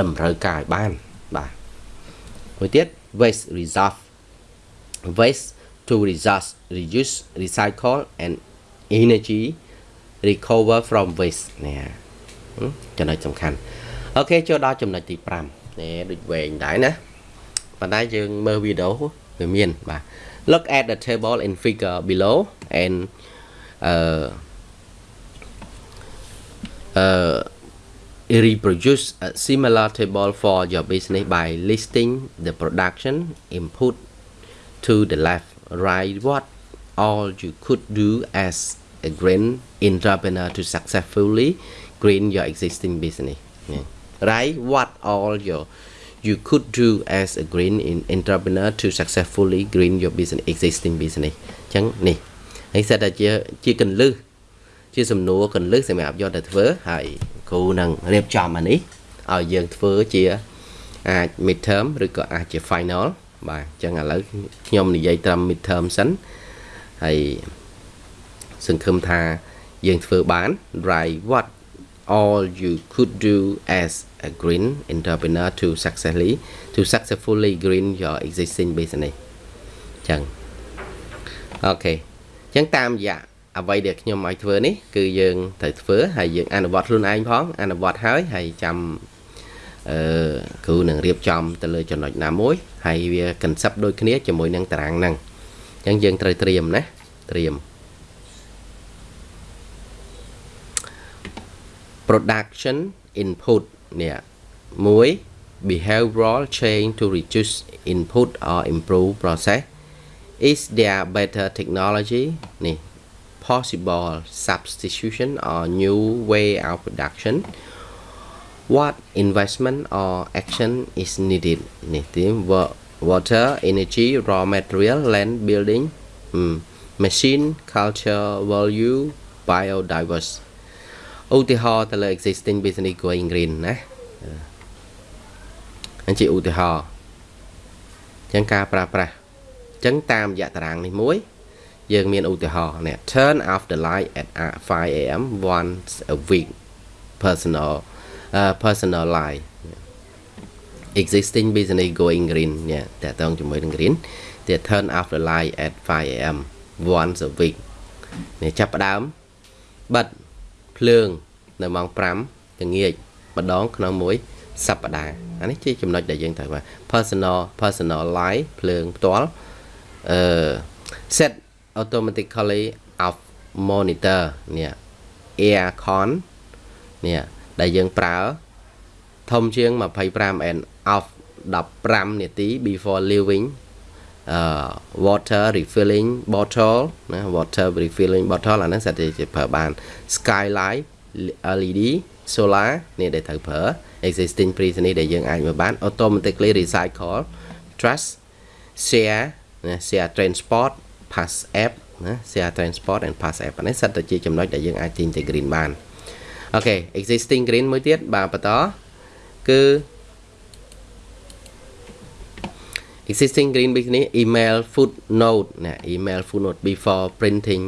[SPEAKER 1] តម្រូវការឲ្យបានបាទមួយទៀត waste resource waste to resource reuse recycle and energy recover from waste នេះចំណុចសំខាន់អូខេចូលដល់ចំណុចទី5នេះដូចវែងដែរណាប៉ុន្តែយើងមើលវីដេអូវាមានបាទ look at the table in figure below and uh uh reproduce a similar table for your business by listing the production input to the left write what all you could do as a green entrepreneur to successfully green your existing business នេះ write what all your you could do as a green in entrepreneur to successfully green your business existing business អញ្ចឹងនេះហើយសិតតែជាជាកន្លឹះជាសំណួរកន្លឹះសម្រាប់យកទៅធ្វើហើយគ្រូនឹងរៀបចំអានេះឲ្យយើងធ្វើជាអាច mid term ឬក៏អាចជា final បាទអញ្ចឹងឥឡូវខ្ញុំនិយាយត្រឹម mid term សិនហើយសង្ឃឹមថាយើងធ្វើបាន write what all you could do as a green entrepreneur to successfully to successfully green your existing business ចឹងអូខេចឹងតាមរយៈអ្វីដែលខ្ញុំឲ្យធ្វើនេះគឺយើងត្រូវធ្វើហើយយើងអនុវត្តខ្លួនឯងផងអនុវត្តហើយហើយចាំ អឺគ្រូនឹងរៀបចំទៅលើចំណុចណាមួយហើយវា concept ដូចគ្នាជាមួយនឹងតារាងហ្នឹងអញ្ចឹងយើងត្រូវត្រៀមណាត្រៀម production input នេះមួយ behavioral change to reduce input or improve process is there better technology នេះ possible substitution or new way of production what investment or action is needed នេះទី water energy raw material land building machine culture value biodiverse ឧទាហរណ៍ទៅលើ existing business going green ណាអញ្ចឹងឧទាហរណ៍អញ្ចឹងការប្រើប្រាស់អញ្ចឹងតាមរយៈតារាងនេះមួយយើងមានឧទាហរណ៍នេះ turn off the light at 5 am once a week personal uh, personal life existing business going green នេះតើតងជាមួយនឹង green តែ turn off the light at 5 am once a week នេះចាប់ផ្ដើមបិទភ្លើងនៅម៉ោង5ល្ងាចម្ដងក្នុងមួយសប្តាហ៍អានេះជាចំណុចដែលយើងត្រូវ personal personal life ភ្លើងផ្ទាល់អឺ set automatically off monitor នេះ air con នេះ ដែលយើងប្រើធំជាង 25 and off 15នាទី before leaving uh water refilling bottle ណា water refilling bottle អាហ្នឹងសិតតែប្រើបាន skylight LED solar នេះដែលត្រូវប្រើ existing business ដែលយើងអាចមើលបាន automatically recycle trash share ណា share transport pass app ណា share transport and pass app នេះសិតតែជាចំណុចដែលយើងអាច integrate បាន អូខេ existing green មួយទៀតបាទបន្តគឺ existing green business email footnote ណា email footnote before printing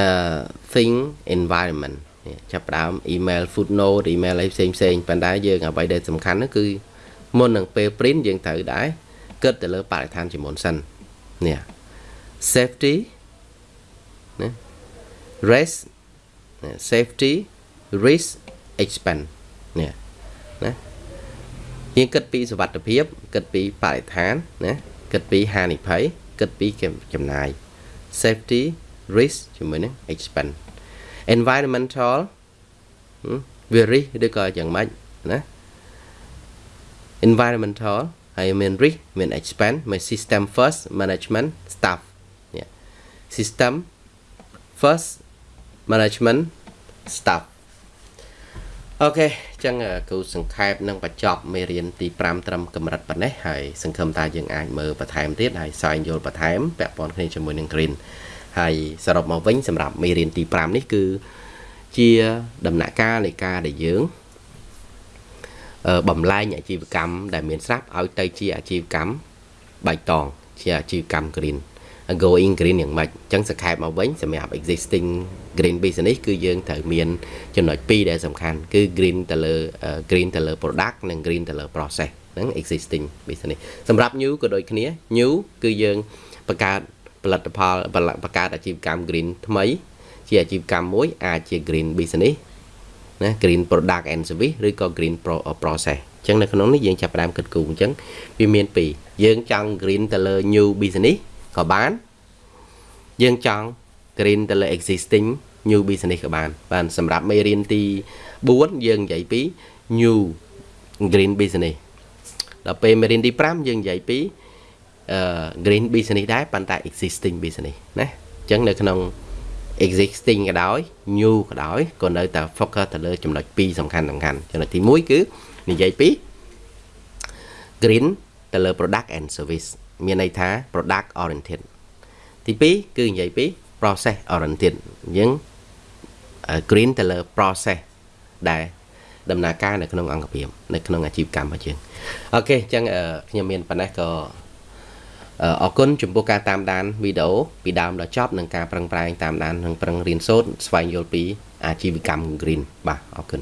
[SPEAKER 1] uh thing environment ចាប់ផ្ដើម email footnote email អីផ្សេងផ្សេងប៉ុន្តែយើងអ្វីដែលសំខាន់នោះគឺមុននឹងពេល print យើងត្រូវដែរគិតទៅលើបរិស្ថានជាមុនសិននេះ safety ណា risk safety risk expense នេះណាយើងគិតពីសុវត្ថិភាពគិតពីបរិស្ថានណាគិតពីហានិភ័យគិតពីចំណាយ safety risk ជាមួយនឹង expense environmental វារិះឬក៏យ៉ាងម៉េចណា environmental ហើយមាន risk មាន expense មាន system first management staff នេះ system first management staff អូខេអញ្ចឹងគ្រូសង្ខេបនឹងបញ្ចប់មេរៀនទី5ត្រឹមកម្រិតប៉ុណ្ណេះហើយសង្ឃឹមថាយើងអាចមើលបន្ថែមទៀតហើយស្វែងយល់បន្ថែមពាក់ព័ន្ធគ្នាជាមួយនឹង Green ហើយសរុបមកវិញសម្រាប់មេរៀនទី5នេះគឺជាដំណាក់កាលនៃការដែលយើងបំលែងអាជីវកម្មដែលមានស្រាប់ឲ្យទៅជាអាជីវកម្មបៃតងជាអាជីវកម្ម green going green យ៉ាងម៉េចអញ្ចឹងសង្ខេបមកវិញសម្រាប់ existing green business គឺយើងត្រូវមានចំណុច2ដែលសំខាន់គឺ green ទៅលើ green ទៅលើ product និង green ទៅលើ process ហ្នឹង existing business សម្រាប់ new ក៏ដូចគ្នា new គឺយើងបង្កើតផលិតផលបង្កើតអាជីវកម្ម green ថ្មី ជាអាជីវកម្មមួយអាចជា green business ណា green product and service ឬក៏ green process អញ្ចឹងនៅក្នុងនេះយើងចាប់ផ្ដើមគិតគូរអញ្ចឹងវាមានពីរយើងចង់ green ទៅលើ new business ក៏បាន យើងចង់ green ទៅលើ existing new business ក៏បានបានសម្រាប់មេរៀនទី4យើងនិយាយពី new green business ដល់ពេលមេរៀនទី5យើងនិយាយពីអឺ green business ដែរប៉ុន្តែ existing business ណាអញ្ចឹងនៅក្នុង existing ក៏ដោយ new ក៏ដោយក៏នៅតែ focus ទៅលើចំណុច2សំខាន់សំខាន់ចំណុចទី1គឺនិយាយពី green ទៅលើ product and service មានន័យថា product oriented ទី2គឺនិយាយពី process oriented អញ្ចឹង green ទៅលើ process ដែលដំណើរការនៅក្នុងអង្គភាពនៅក្នុងអាជីវកម្មរបស់យើងអូខេអញ្ចឹងខ្ញុំមានប៉ុណ្ណេះក៏អរគុណចំពោះការតាមដានវីដេអូពីដើមដល់ចប់និងការប្រឹងប្រែងតាមដាននិងប្រឹងរៀនសូត្រស្វែងយល់ពីអាជីវកម្ម green បាទអរគុណ